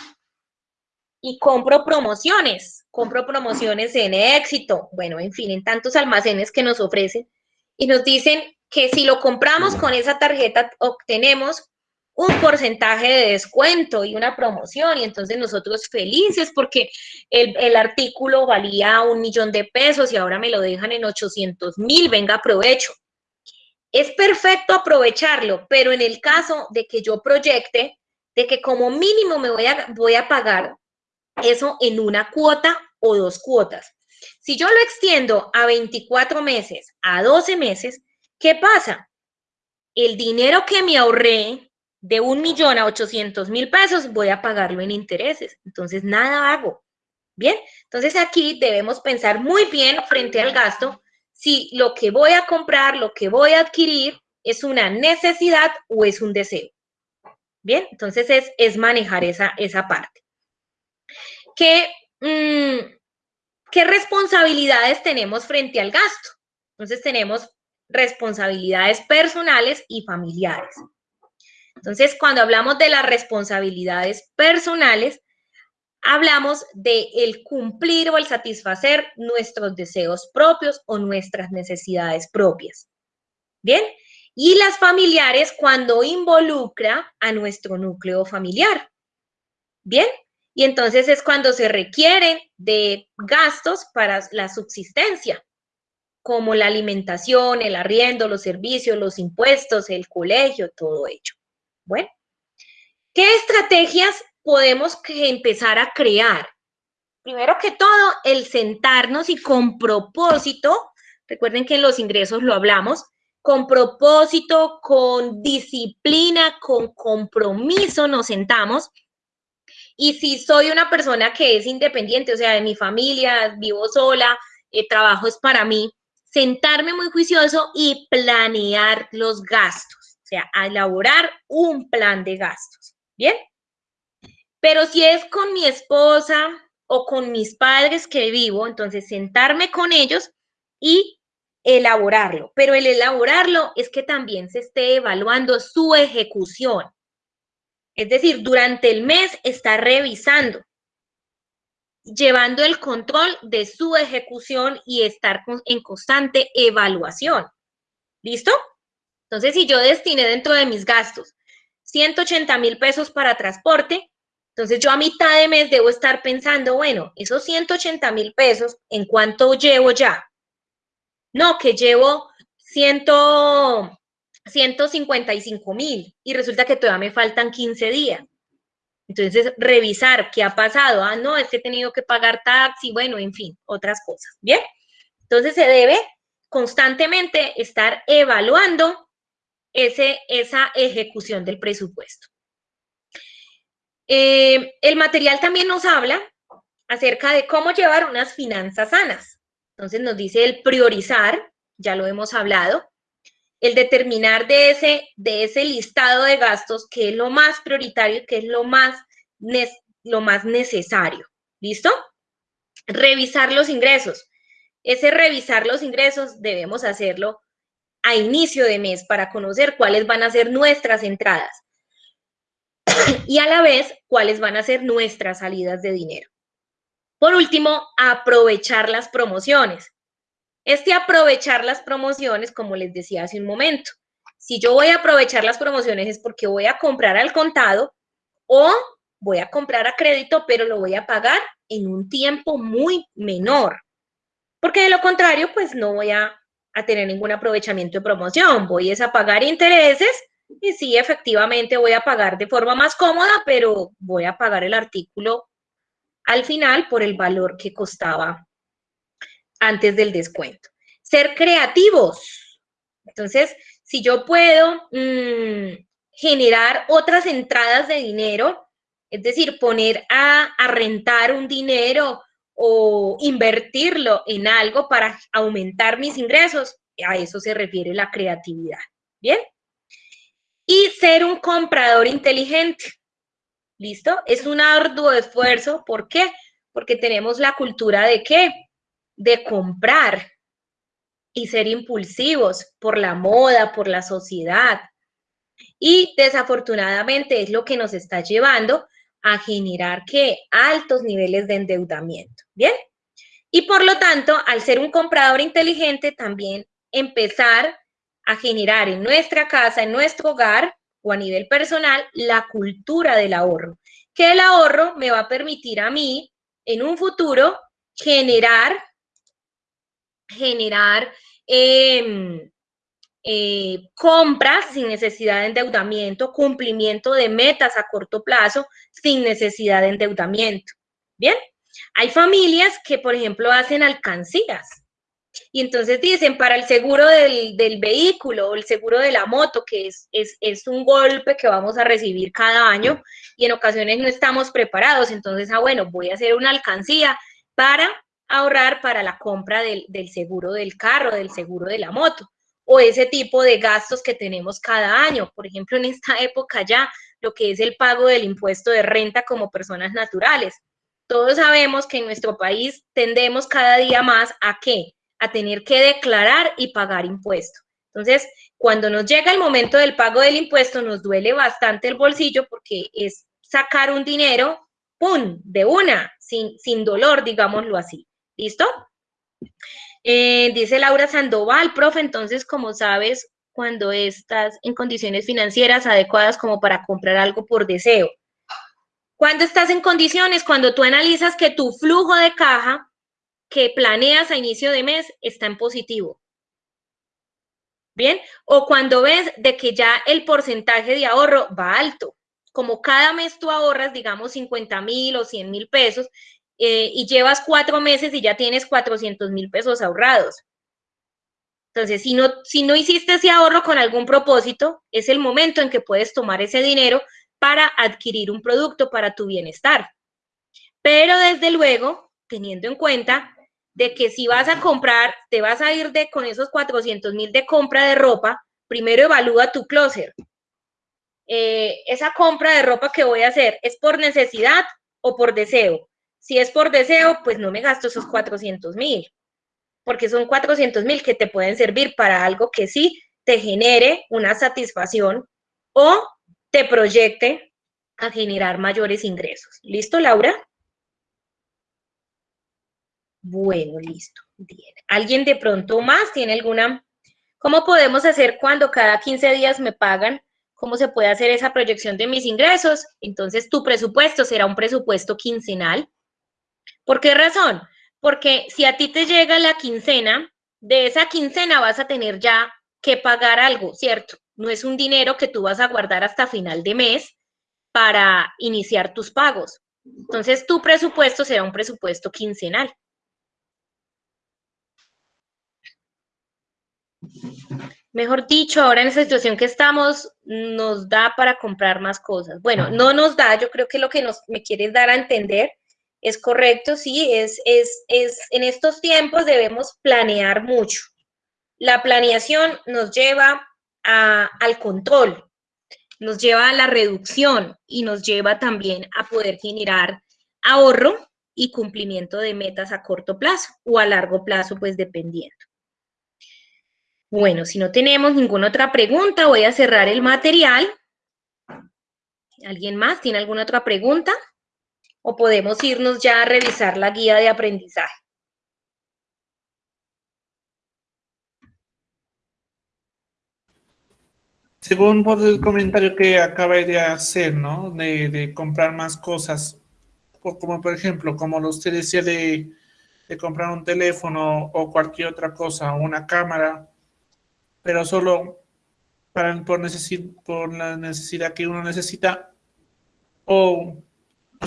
y compro promociones, compro promociones en éxito, bueno, en fin, en tantos almacenes que nos ofrecen y nos dicen que si lo compramos con esa tarjeta obtenemos un porcentaje de descuento y una promoción y entonces nosotros felices porque el, artículo valía un millón de pesos y ahora me lo dejan en 800 mil, venga, aprovecho. Es perfecto aprovecharlo, pero en el caso de que yo proyecte, de que como mínimo me voy a, voy a pagar eso en una cuota o dos cuotas. Si yo lo extiendo a 24 meses, a 12 meses, ¿qué pasa? El dinero que me ahorré de un millón a 800 mil pesos, voy a pagarlo en intereses. Entonces, nada hago. Bien, entonces aquí debemos pensar muy bien frente al gasto si lo que voy a comprar, lo que voy a adquirir es una necesidad o es un deseo. Bien, entonces es, es manejar esa, esa parte. ¿Qué, mm, ¿Qué responsabilidades tenemos frente al gasto? Entonces tenemos responsabilidades personales y familiares. Entonces, cuando hablamos de las responsabilidades personales, hablamos de cumplir o el satisfacer nuestros deseos propios o nuestras necesidades propias. ¿Bien? Y las familiares cuando involucra a nuestro núcleo familiar. ¿Bien? Y entonces es cuando se requieren de gastos para la subsistencia, como la alimentación, el arriendo, los servicios, los impuestos, el colegio, todo ello. Bueno, ¿qué estrategias podemos empezar a crear? Primero que todo, el sentarnos y con propósito, recuerden que en los ingresos lo hablamos, con propósito, con disciplina, con compromiso nos sentamos. Y si soy una persona que es independiente, o sea, de mi familia, vivo sola, el trabajo es para mí, sentarme muy juicioso y planear los gastos sea, a elaborar un plan de gastos. ¿Bien? Pero si es con mi esposa o con mis padres que vivo, entonces sentarme con ellos y elaborarlo. Pero el elaborarlo es que también se esté evaluando su ejecución. Es decir, durante el mes está revisando, llevando el control de su ejecución y estar en constante evaluación. ¿Listo? Entonces, si yo destiné dentro de mis gastos 180 mil pesos para transporte, entonces yo a mitad de mes debo estar pensando, bueno, esos 180 mil pesos, ¿en cuánto llevo ya? No, que llevo 100, 155 mil y resulta que todavía me faltan 15 días. Entonces, revisar qué ha pasado. Ah, no, es que he tenido que pagar taxi, bueno, en fin, otras cosas. Bien. Entonces, se debe constantemente estar evaluando ese, esa ejecución del presupuesto. Eh, el material también nos habla acerca de cómo llevar unas finanzas sanas. Entonces nos dice el priorizar, ya lo hemos hablado, el determinar de ese, de ese listado de gastos qué es lo más prioritario, qué es lo más, lo más necesario. ¿Listo? Revisar los ingresos. Ese revisar los ingresos debemos hacerlo a inicio de mes para conocer cuáles van a ser nuestras entradas y a la vez cuáles van a ser nuestras salidas de dinero. Por último, aprovechar las promociones. Este aprovechar las promociones, como les decía hace un momento, si yo voy a aprovechar las promociones es porque voy a comprar al contado o voy a comprar a crédito, pero lo voy a pagar en un tiempo muy menor. Porque de lo contrario, pues no voy a, a tener ningún aprovechamiento de promoción. Voy a pagar intereses y sí, efectivamente voy a pagar de forma más cómoda, pero voy a pagar el artículo al final por el valor que costaba antes del descuento. Ser creativos. Entonces, si yo puedo mm, generar otras entradas de dinero, es decir, poner a, a rentar un dinero o invertirlo en algo para aumentar mis ingresos, a eso se refiere la creatividad. ¿Bien? Y ser un comprador inteligente. ¿Listo? Es un arduo esfuerzo. ¿Por qué? Porque tenemos la cultura de qué? De comprar y ser impulsivos por la moda, por la sociedad. Y desafortunadamente es lo que nos está llevando a generar ¿qué? Altos niveles de endeudamiento, ¿bien? Y por lo tanto, al ser un comprador inteligente, también empezar a generar en nuestra casa, en nuestro hogar o a nivel personal, la cultura del ahorro. Que el ahorro me va a permitir a mí, en un futuro, generar, generar eh, eh, compras sin necesidad de endeudamiento, cumplimiento de metas a corto plazo sin necesidad de endeudamiento. Bien, hay familias que, por ejemplo, hacen alcancías y entonces dicen para el seguro del, vehículo o el seguro de la moto, que es, es, un golpe que vamos a recibir cada año y en ocasiones no estamos preparados. Entonces, ah, bueno, voy a hacer una alcancía para ahorrar para la compra del, del seguro del carro, del seguro de la moto o ese tipo de gastos que tenemos cada año. Por ejemplo, en esta época ya, lo que es el pago del impuesto de renta como personas naturales. Todos sabemos que en nuestro país tendemos cada día más a qué? A tener que declarar y pagar impuesto. Entonces, cuando nos llega el momento del pago del impuesto, nos duele bastante el bolsillo porque es sacar un dinero, ¡pum!, de una, sin, sin dolor, digámoslo así. ¿Listo? Eh, dice Laura Sandoval, profe, entonces, como sabes, cuando estás en condiciones financieras adecuadas como para comprar algo por deseo. Cuando estás en condiciones, cuando tú analizas que tu flujo de caja que planeas a inicio de mes está en positivo. Bien, o cuando ves de que ya el porcentaje de ahorro va alto, como cada mes tú ahorras, digamos, 50 mil o 100 mil pesos, eh, y llevas cuatro meses y ya tienes 400 mil pesos ahorrados. Entonces, si no, si no hiciste ese ahorro con algún propósito, es el momento en que puedes tomar ese dinero para adquirir un producto para tu bienestar. Pero desde luego, teniendo en cuenta de que si vas a comprar, te vas a ir de con esos 400 mil de compra de ropa, primero evalúa tu closet. Eh, esa compra de ropa que voy a hacer, ¿es por necesidad o por deseo? Si es por deseo, pues no me gasto esos 400 mil, porque son 400 mil que te pueden servir para algo que sí te genere una satisfacción o te proyecte a generar mayores ingresos. ¿Listo, Laura? Bueno, listo. Bien. ¿Alguien de pronto más tiene alguna? ¿Cómo podemos hacer cuando cada 15 días me pagan? ¿Cómo se puede hacer esa proyección de mis ingresos? Entonces, tu presupuesto será un presupuesto quincenal. ¿Por qué razón? Porque si a ti te llega la quincena, de esa quincena vas a tener ya que pagar algo, ¿cierto? No es un dinero que tú vas a guardar hasta final de mes para iniciar tus pagos. Entonces, tu presupuesto será un presupuesto quincenal. Mejor dicho, ahora en esa situación que estamos, nos da para comprar más cosas. Bueno, no nos da, yo creo que lo que nos, me quieres dar a entender es correcto, sí, es, es, es, en estos tiempos debemos planear mucho. La planeación nos lleva al control, nos lleva a la reducción y nos lleva también a poder generar ahorro y cumplimiento de metas a corto plazo o a largo plazo, pues dependiendo. Bueno, si no tenemos ninguna otra pregunta, voy a cerrar el material. ¿Alguien más tiene alguna otra pregunta? ¿O podemos irnos ya a revisar la guía de aprendizaje? Según por el comentario que acaba de hacer, ¿no? De, comprar más cosas, como por ejemplo, como usted decía de, de comprar un teléfono o cualquier otra cosa, una cámara, pero solo para, por, por la necesidad que uno necesita, o,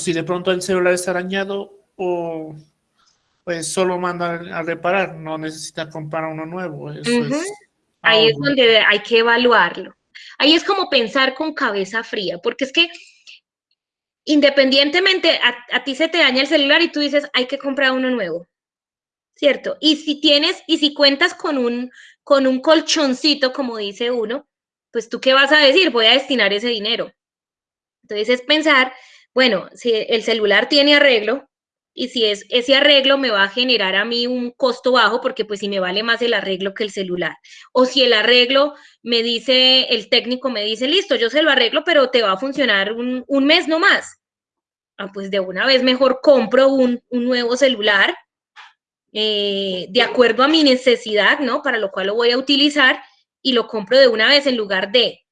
si de pronto el celular está dañado, o pues solo manda a reparar, no necesita comprar uno nuevo. Ahí es donde hay que evaluarlo. Ahí es como pensar con cabeza fría, porque es que independientemente a, a, ti se te daña el celular y tú dices, hay que comprar uno nuevo, ¿cierto? Y si tienes, y si cuentas con un, con un colchoncito, como dice uno, pues tú qué vas a decir, voy a destinar ese dinero. Entonces es pensar, bueno, si el celular tiene arreglo y si es ese arreglo me va a generar a mí un costo bajo, porque pues si me vale más el arreglo que el celular. O si el arreglo me dice, el técnico me dice, listo, yo se lo arreglo, pero te va a funcionar un, un mes no más. Ah, pues de una vez mejor compro un, un nuevo celular eh, de acuerdo a mi necesidad, ¿no? Para lo cual lo voy a utilizar y lo compro de una vez en lugar de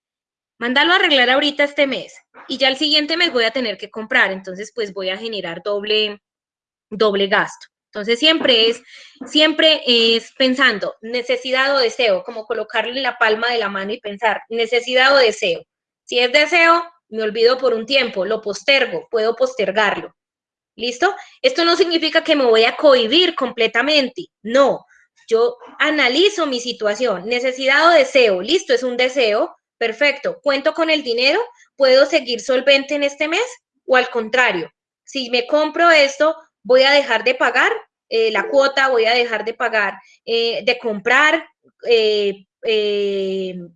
mandarlo a arreglar ahorita este mes y ya el siguiente mes voy a tener que comprar, entonces pues voy a generar doble, doble gasto. Entonces siempre es, siempre es pensando necesidad o deseo, como colocarle la palma de la mano y pensar necesidad o deseo. Si es deseo, me olvido por un tiempo, lo postergo, puedo postergarlo. ¿Listo? Esto no significa que me voy a cohibir completamente. No, yo analizo mi situación, necesidad o deseo. Listo, es un deseo. Perfecto. ¿Cuento con el dinero? ¿Puedo seguir solvente en este mes? O al contrario, si me compro esto, voy a dejar de pagar eh, la cuota, voy a dejar de pagar, eh, de comprar eh,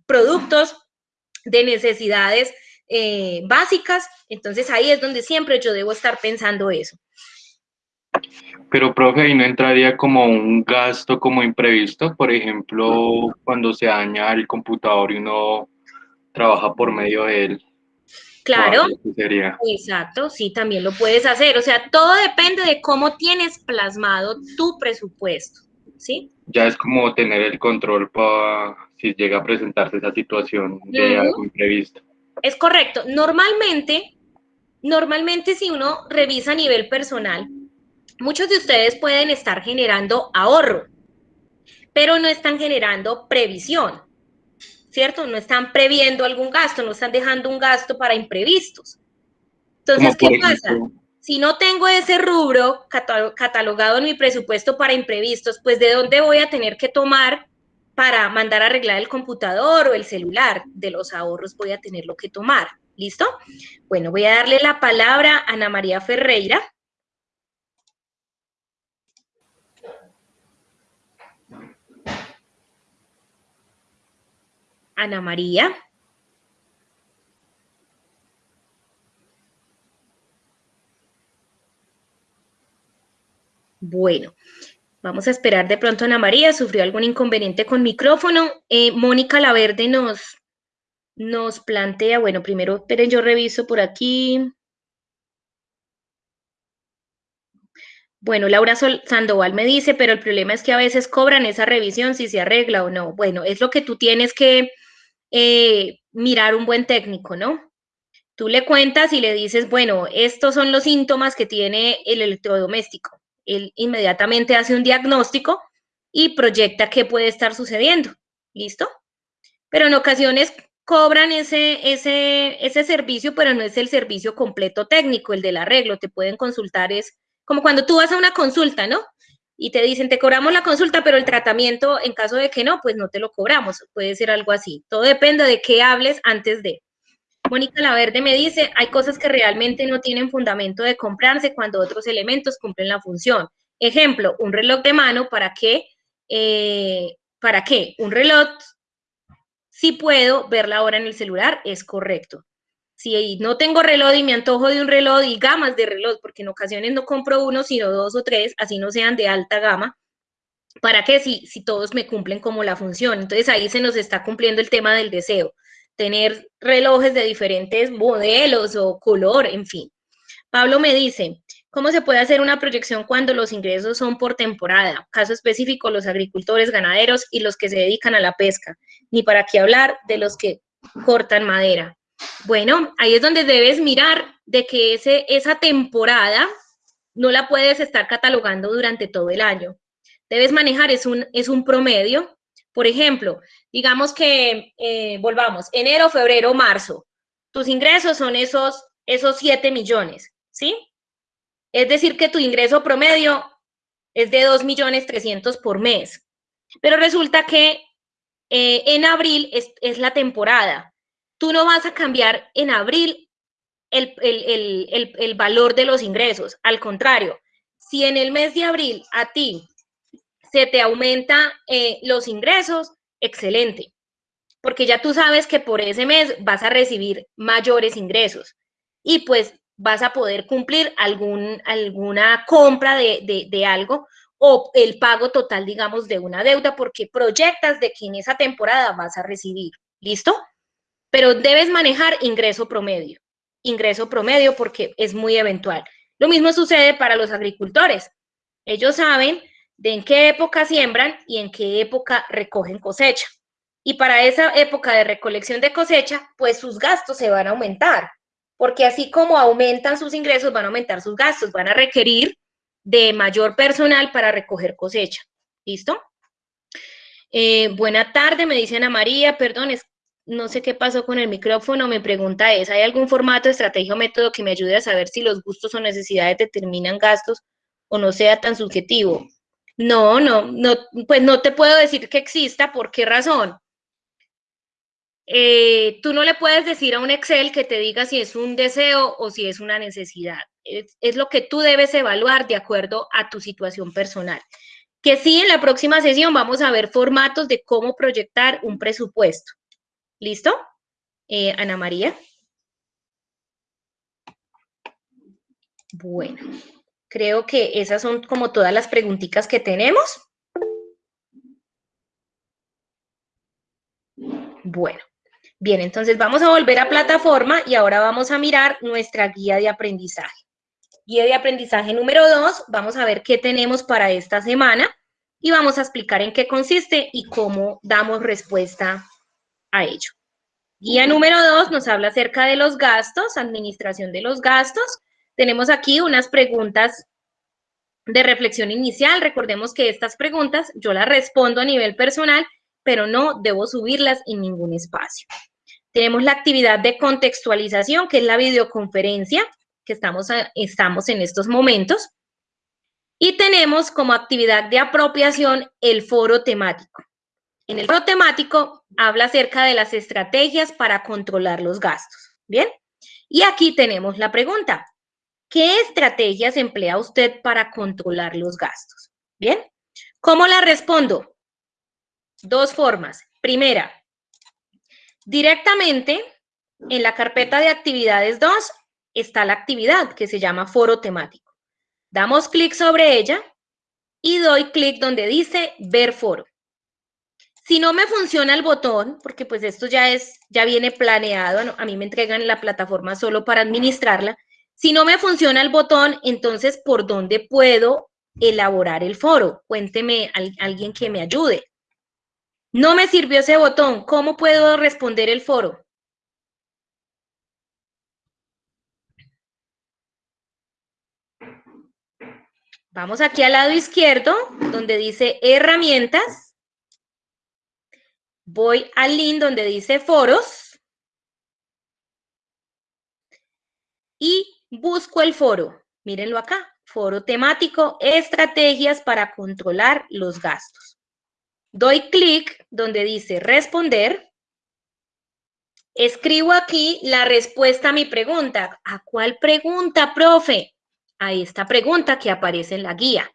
productos de necesidades básicas, entonces ahí es donde siempre yo debo estar pensando eso. Pero, profe, ahí no entraría como un gasto como imprevisto, por ejemplo, cuando se daña el computador y uno trabaja por medio de él. Claro, exacto, sí, también lo puedes hacer. O sea, todo depende de cómo tienes plasmado tu presupuesto, ¿sí? Ya es como tener el control para si llega a presentarse esa situación de algo imprevisto. Es correcto. Normalmente, normalmente si uno revisa a nivel personal, muchos de ustedes pueden estar generando ahorro, pero no están generando previsión, ¿cierto? No están previendo algún gasto, no están dejando un gasto para imprevistos. Entonces, ¿qué pasa? Si no tengo ese rubro catalogado en mi presupuesto para imprevistos, pues ¿de dónde voy a tener que tomar para mandar a arreglar el computador o el celular. De los ahorros voy a tener lo que tomar. ¿Listo? Bueno, voy a darle la palabra a Ana María Ferreira. Ana María. Bueno, vamos a esperar de pronto a Ana María, sufrió algún inconveniente con micrófono. Eh, Mónica Laverde nos, nos plantea, bueno, primero, esperen, yo reviso por aquí. Bueno, Laura Sandoval me dice, pero el problema es que a veces cobran esa revisión si se arregla o no. Bueno, es lo que tú tienes que eh, mirar un buen técnico, ¿no? Tú le cuentas y le dices, bueno, estos son los síntomas que tiene el electrodoméstico. Él inmediatamente hace un diagnóstico y proyecta qué puede estar sucediendo. ¿Listo? Pero en ocasiones cobran ese, ese, ese servicio, pero no es el servicio completo técnico, el del arreglo. Te pueden consultar, es como cuando tú vas a una consulta, ¿no? Y te dicen, te cobramos la consulta, pero el tratamiento, en caso de que no, pues no te lo cobramos. Puede ser algo así. Todo depende de qué hables antes de. Mónica Laverde me dice, hay cosas que realmente no tienen fundamento de comprarse cuando otros elementos cumplen la función. Ejemplo, un reloj de mano, ¿para qué? Eh, ¿Para qué? Un reloj, si puedo ver la hora en el celular, es correcto. Si no tengo reloj y me antojo de un reloj y gamas de reloj, porque en ocasiones no compro uno, sino dos o tres, así no sean de alta gama, ¿para qué? Si, si todos me cumplen como la función. Entonces ahí se nos está cumpliendo el tema del deseo tener relojes de diferentes modelos o color, en fin. Pablo me dice, ¿cómo se puede hacer una proyección cuando los ingresos son por temporada? Caso específico, los agricultores, ganaderos y los que se dedican a la pesca. Ni para qué hablar de los que cortan madera. Bueno, ahí es donde debes mirar de que ese, esa temporada no la puedes estar catalogando durante todo el año. Debes manejar, es un, es un promedio, por ejemplo, digamos que eh, volvamos, enero, febrero, marzo. Tus ingresos son esos, esos 7 millones, ¿sí? Es decir, que tu ingreso promedio es de 2 millones 300 por mes. Pero resulta que eh, en abril es, la temporada. Tú no vas a cambiar en abril el, el valor de los ingresos. Al contrario, si en el mes de abril a ti se te aumenta eh, los ingresos, excelente, porque ya tú sabes que por ese mes vas a recibir mayores ingresos y pues vas a poder cumplir algún, alguna compra de, de algo o el pago total, digamos, de una deuda, porque proyectas de que en esa temporada vas a recibir. ¿Listo? Pero debes manejar ingreso promedio. Ingreso promedio porque es muy eventual. Lo mismo sucede para los agricultores. Ellos saben de en qué época siembran y en qué época recogen cosecha. Y para esa época de recolección de cosecha, pues sus gastos se van a aumentar, porque así como aumentan sus ingresos, van a aumentar sus gastos, van a requerir de mayor personal para recoger cosecha. ¿Listo? Eh, buena tarde, me dice Ana María, perdón, no sé qué pasó con el micrófono, me pregunta es, ¿hay algún formato, estrategia o método que me ayude a saber si los gustos o necesidades determinan gastos o no sea tan subjetivo? No, no, no, pues no te puedo decir que exista. ¿Por qué razón? Eh, tú no le puedes decir a un Excel que te diga si es un deseo o si es una necesidad. Es, es, lo que tú debes evaluar de acuerdo a tu situación personal. Que sí, en la próxima sesión vamos a ver formatos de cómo proyectar un presupuesto. ¿Listo? Eh, Ana María. Bueno. Creo que esas son como todas las preguntitas que tenemos. Bueno, bien, entonces vamos a volver a plataforma y ahora vamos a mirar nuestra guía de aprendizaje. Guía de aprendizaje número dos, vamos a ver qué tenemos para esta semana y vamos a explicar en qué consiste y cómo damos respuesta a ello. Guía número dos nos habla acerca de los gastos, administración de los gastos, tenemos aquí unas preguntas de reflexión inicial. Recordemos que estas preguntas yo las respondo a nivel personal, pero no debo subirlas en ningún espacio. Tenemos la actividad de contextualización, que es la videoconferencia que estamos, estamos en estos momentos. Y tenemos como actividad de apropiación el foro temático. En el foro temático habla acerca de las estrategias para controlar los gastos. ¿Bien? Y aquí tenemos la pregunta. ¿Qué estrategias emplea usted para controlar los gastos? Bien, ¿cómo la respondo? Dos formas. Primera, directamente en la carpeta de actividades 2 está la actividad que se llama foro temático. Damos clic sobre ella y doy clic donde dice ver foro. Si no me funciona el botón, porque pues esto ya es, ya viene planeado, a mí me entregan la plataforma solo para administrarla. Si no me funciona el botón, entonces, ¿por dónde puedo elaborar el foro? Cuénteme alguien que me ayude. No me sirvió ese botón, ¿cómo puedo responder el foro? Vamos aquí al lado izquierdo, donde dice herramientas. Voy al link donde dice foros. Y busco el foro. Mírenlo acá. Foro temático, estrategias para controlar los gastos. Doy clic donde dice responder. Escribo aquí la respuesta a mi pregunta. ¿A cuál pregunta, profe? a esta pregunta que aparece en la guía.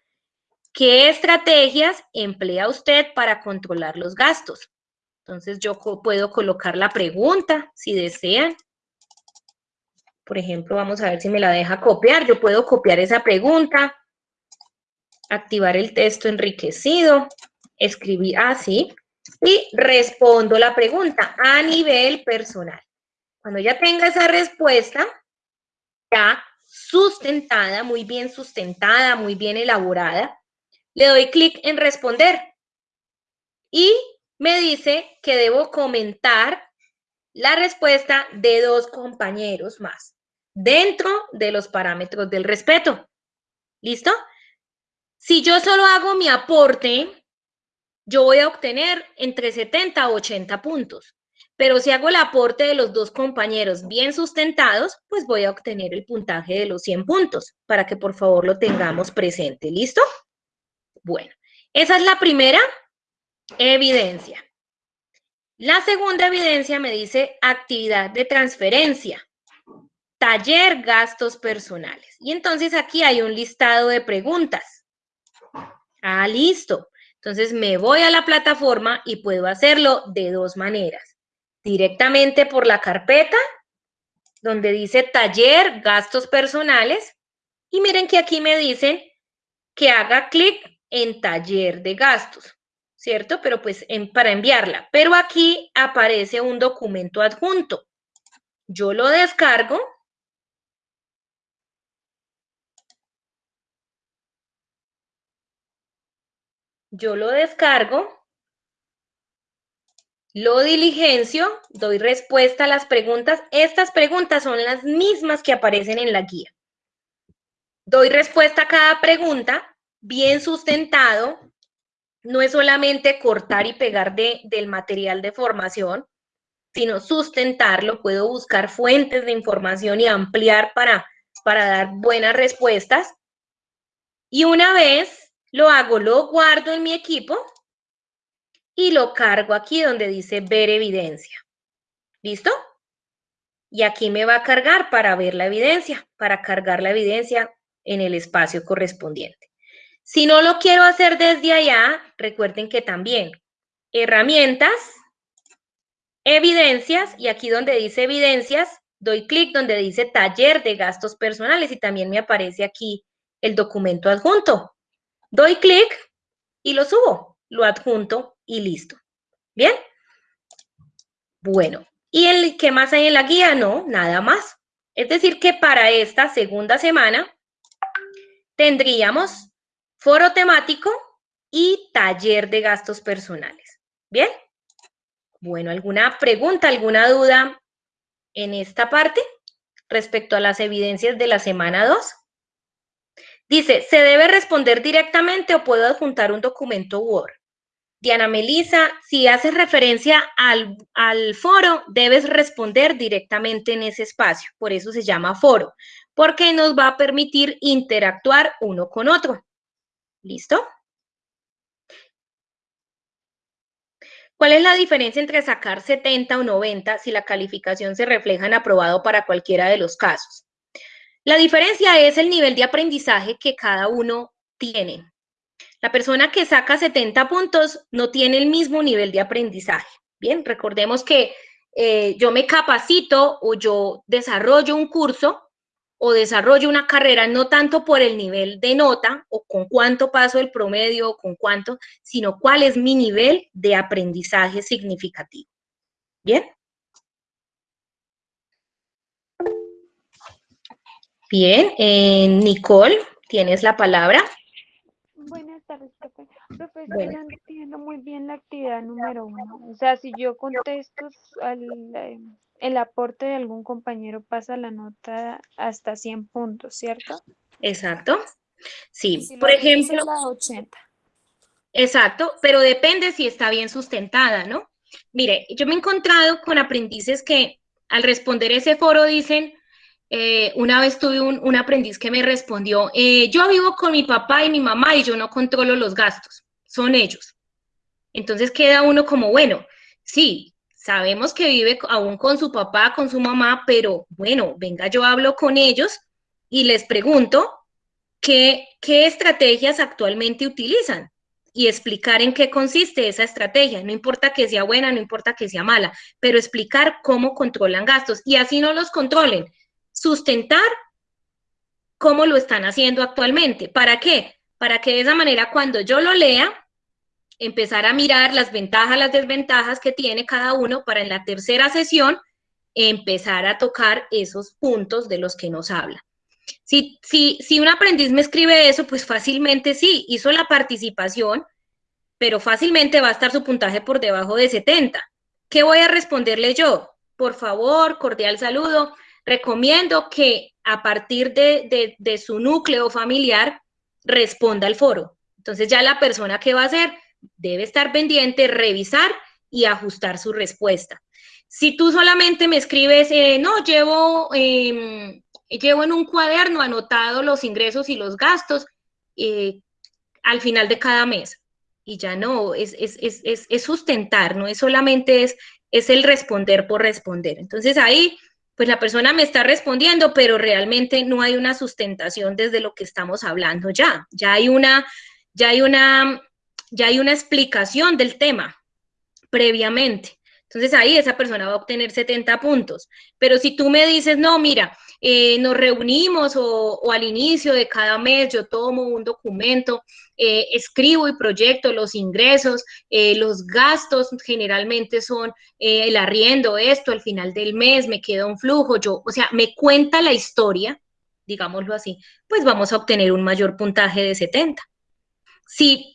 ¿Qué estrategias emplea usted para controlar los gastos? Entonces yo puedo colocar la pregunta si desean. Por ejemplo, vamos a ver si me la deja copiar. Yo puedo copiar esa pregunta, activar el texto enriquecido, escribir así y respondo la pregunta a nivel personal. Cuando ya tenga esa respuesta, ya sustentada, muy bien sustentada, muy bien elaborada, le doy clic en responder y me dice que debo comentar la respuesta de dos compañeros más dentro de los parámetros del respeto. ¿Listo? Si yo solo hago mi aporte, yo voy a obtener entre 70 a 80 puntos. Pero si hago el aporte de los dos compañeros bien sustentados, pues voy a obtener el puntaje de los 100 puntos, para que por favor lo tengamos presente. ¿Listo? Bueno, esa es la primera evidencia. La segunda evidencia me dice actividad de transferencia, taller gastos personales. Y entonces aquí hay un listado de preguntas. Ah, listo. Entonces me voy a la plataforma y puedo hacerlo de dos maneras directamente por la carpeta donde dice taller, gastos personales. Y miren que aquí me dicen que haga clic en taller de gastos, ¿cierto? Pero pues para enviarla. Pero aquí aparece un documento adjunto. Yo lo descargo. Yo lo descargo lo diligencio, doy respuesta a las preguntas. Estas preguntas son las mismas que aparecen en la guía. Doy respuesta a cada pregunta, bien sustentado. No es solamente cortar y pegar del material de formación, sino sustentarlo. Puedo buscar fuentes de información y ampliar para, para dar buenas respuestas. Y una vez lo hago, lo guardo en mi equipo y lo cargo aquí donde dice ver evidencia. ¿Listo? Y aquí me va a cargar para ver la evidencia, para cargar la evidencia en el espacio correspondiente. Si no lo quiero hacer desde allá, recuerden que también herramientas, evidencias, y aquí donde dice evidencias, doy clic donde dice taller de gastos personales y también me aparece aquí el documento adjunto. Doy clic y lo subo, lo adjunto y listo. ¿Bien? Bueno, ¿y el qué más hay en la guía? No, nada más. Es decir, que para esta segunda semana tendríamos foro temático y taller de gastos personales. ¿Bien? Bueno, ¿alguna pregunta, alguna duda en esta parte respecto a las evidencias de la semana 2? Dice, ¿se debe responder directamente o puedo adjuntar un documento Word? Diana Melisa, si haces referencia al, al, foro, debes responder directamente en ese espacio. Por eso se llama foro, porque nos va a permitir interactuar uno con otro. ¿Listo? ¿Cuál es la diferencia entre sacar 70 o 90 si la calificación se refleja en aprobado para cualquiera de los casos? La diferencia es el nivel de aprendizaje que cada uno tiene. La persona que saca 70 puntos no tiene el mismo nivel de aprendizaje. Bien, recordemos que eh, yo me capacito o yo desarrollo un curso o desarrollo una carrera no tanto por el nivel de nota o con cuánto paso el promedio o con cuánto, sino cuál es mi nivel de aprendizaje significativo. ¿Bien? Bien, eh, Nicole, tienes la palabra. Buenas tardes, profe. Profe, no entiendo muy bien la actividad número uno. O sea, si yo contesto al, eh, el aporte de algún compañero, pasa la nota hasta 100 puntos, ¿cierto? Exacto. Sí, por ejemplo. La 80. Exacto, pero depende si está bien sustentada, ¿no? Mire, yo me he encontrado con aprendices que al responder ese foro dicen, eh, una vez tuve un, aprendiz que me respondió, eh, yo vivo con mi papá y mi mamá y yo no controlo los gastos, son ellos. Entonces queda uno como, bueno, sí, sabemos que vive aún con su papá, con su mamá, pero bueno, venga, yo hablo con ellos y les pregunto qué, qué estrategias actualmente utilizan y explicar en qué consiste esa estrategia. No importa que sea buena, no importa que sea mala, pero explicar cómo controlan gastos y así no los controlen sustentar cómo lo están haciendo actualmente. ¿Para qué? Para que de esa manera cuando yo lo lea, empezar a mirar las ventajas, las desventajas que tiene cada uno para en la tercera sesión empezar a tocar esos puntos de los que nos habla. Si, si, si un aprendiz me escribe eso, pues fácilmente sí, hizo la participación, pero fácilmente va a estar su puntaje por debajo de 70. ¿Qué voy a responderle yo? Por favor, cordial saludo recomiendo que a partir de, su núcleo familiar responda al foro. Entonces ya la persona que va a hacer debe estar pendiente, revisar y ajustar su respuesta. Si tú solamente me escribes, eh, no, llevo, em, llevo en un cuaderno anotado los ingresos y los gastos eh, al final de cada mes. Y ya no, es, es, es, sustentar, no es solamente es, es el responder por responder. Entonces ahí pues la persona me está respondiendo, pero realmente no hay una sustentación desde lo que estamos hablando ya. Ya hay una, ya hay una, ya hay una explicación del tema previamente. Entonces ahí esa persona va a obtener 70 puntos. Pero si tú me dices, no, mira, eh, nos reunimos o, al inicio de cada mes yo tomo un documento, eh, escribo y proyecto los ingresos, eh, los gastos generalmente son el arriendo, esto, al final del mes me queda un flujo, yo, o sea, me cuenta la historia, digámoslo así, pues vamos a obtener un mayor puntaje de 70. Si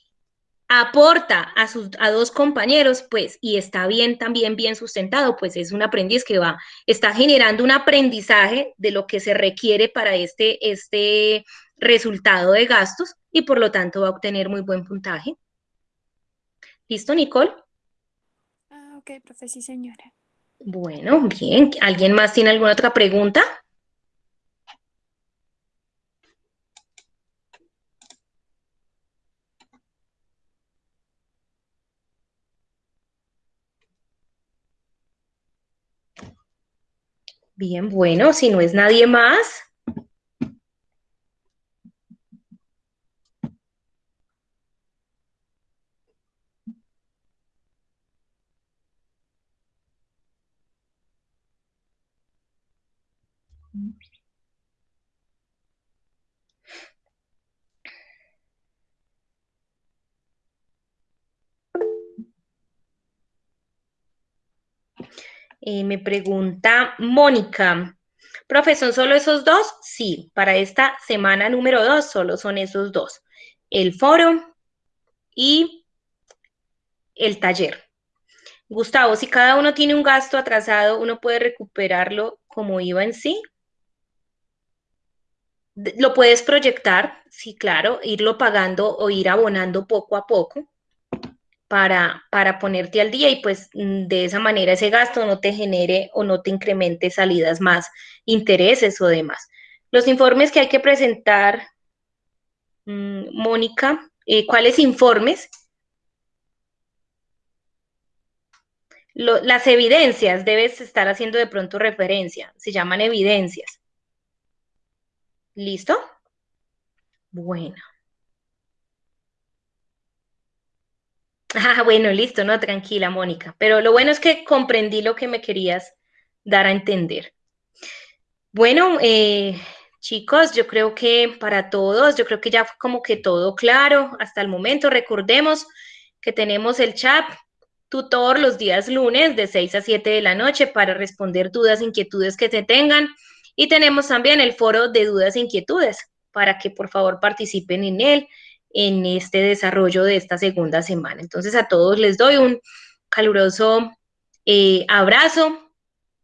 aporta a, sus, a dos compañeros, pues, y está bien, también bien sustentado, pues es un aprendiz que va, está generando un aprendizaje de lo que se requiere para este, este resultado de gastos y por lo tanto va a obtener muy buen puntaje. ¿Listo, Nicole? Ah, ok, profe, sí, señora. Bueno, bien. ¿Alguien más tiene alguna otra pregunta? Bien, bueno, si no es nadie más. Eh, me pregunta Mónica, profesor, ¿solo esos dos? Sí, para esta semana número dos solo son esos dos. El foro y el taller. Gustavo, si cada uno tiene un gasto atrasado, ¿uno puede recuperarlo como iba en sí? Lo puedes proyectar, sí, claro, irlo pagando o ir abonando poco a poco para, para ponerte al día y pues mm, de esa manera ese gasto no te genere o no te incremente salidas más, intereses o demás. Los informes que hay que presentar, mm, Mónica, eh, ¿cuáles informes? las evidencias, debes estar haciendo de pronto referencia, se llaman evidencias. ¿Listo? Bueno. Ah, bueno, listo, no, tranquila, Mónica. Pero lo bueno es que comprendí lo que me querías dar a entender. Bueno, eh, Chicos, yo creo que para todos, yo creo que ya fue como que todo claro hasta el momento. Recordemos que tenemos el chat tutor los días lunes de 6 a 7 de la noche para responder dudas, inquietudes que se tengan. Y tenemos también el foro de dudas e inquietudes para que por favor participen en él en este desarrollo de esta segunda semana. Entonces a todos les doy un caluroso eh, abrazo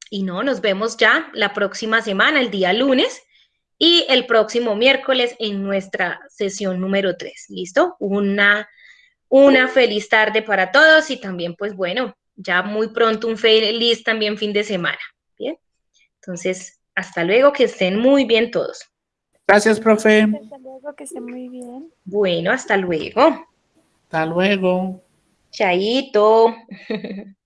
y no, nos vemos ya la próxima semana, el día lunes y el próximo miércoles en nuestra sesión número 3. ¿Listo? Una, una feliz tarde para todos y también pues bueno, ya muy pronto un feliz también fin de semana. Bien, entonces hasta luego, que estén muy bien todos. Gracias, profe. Hasta luego, que estén muy bien. Bueno, hasta luego. Hasta luego. Chaito.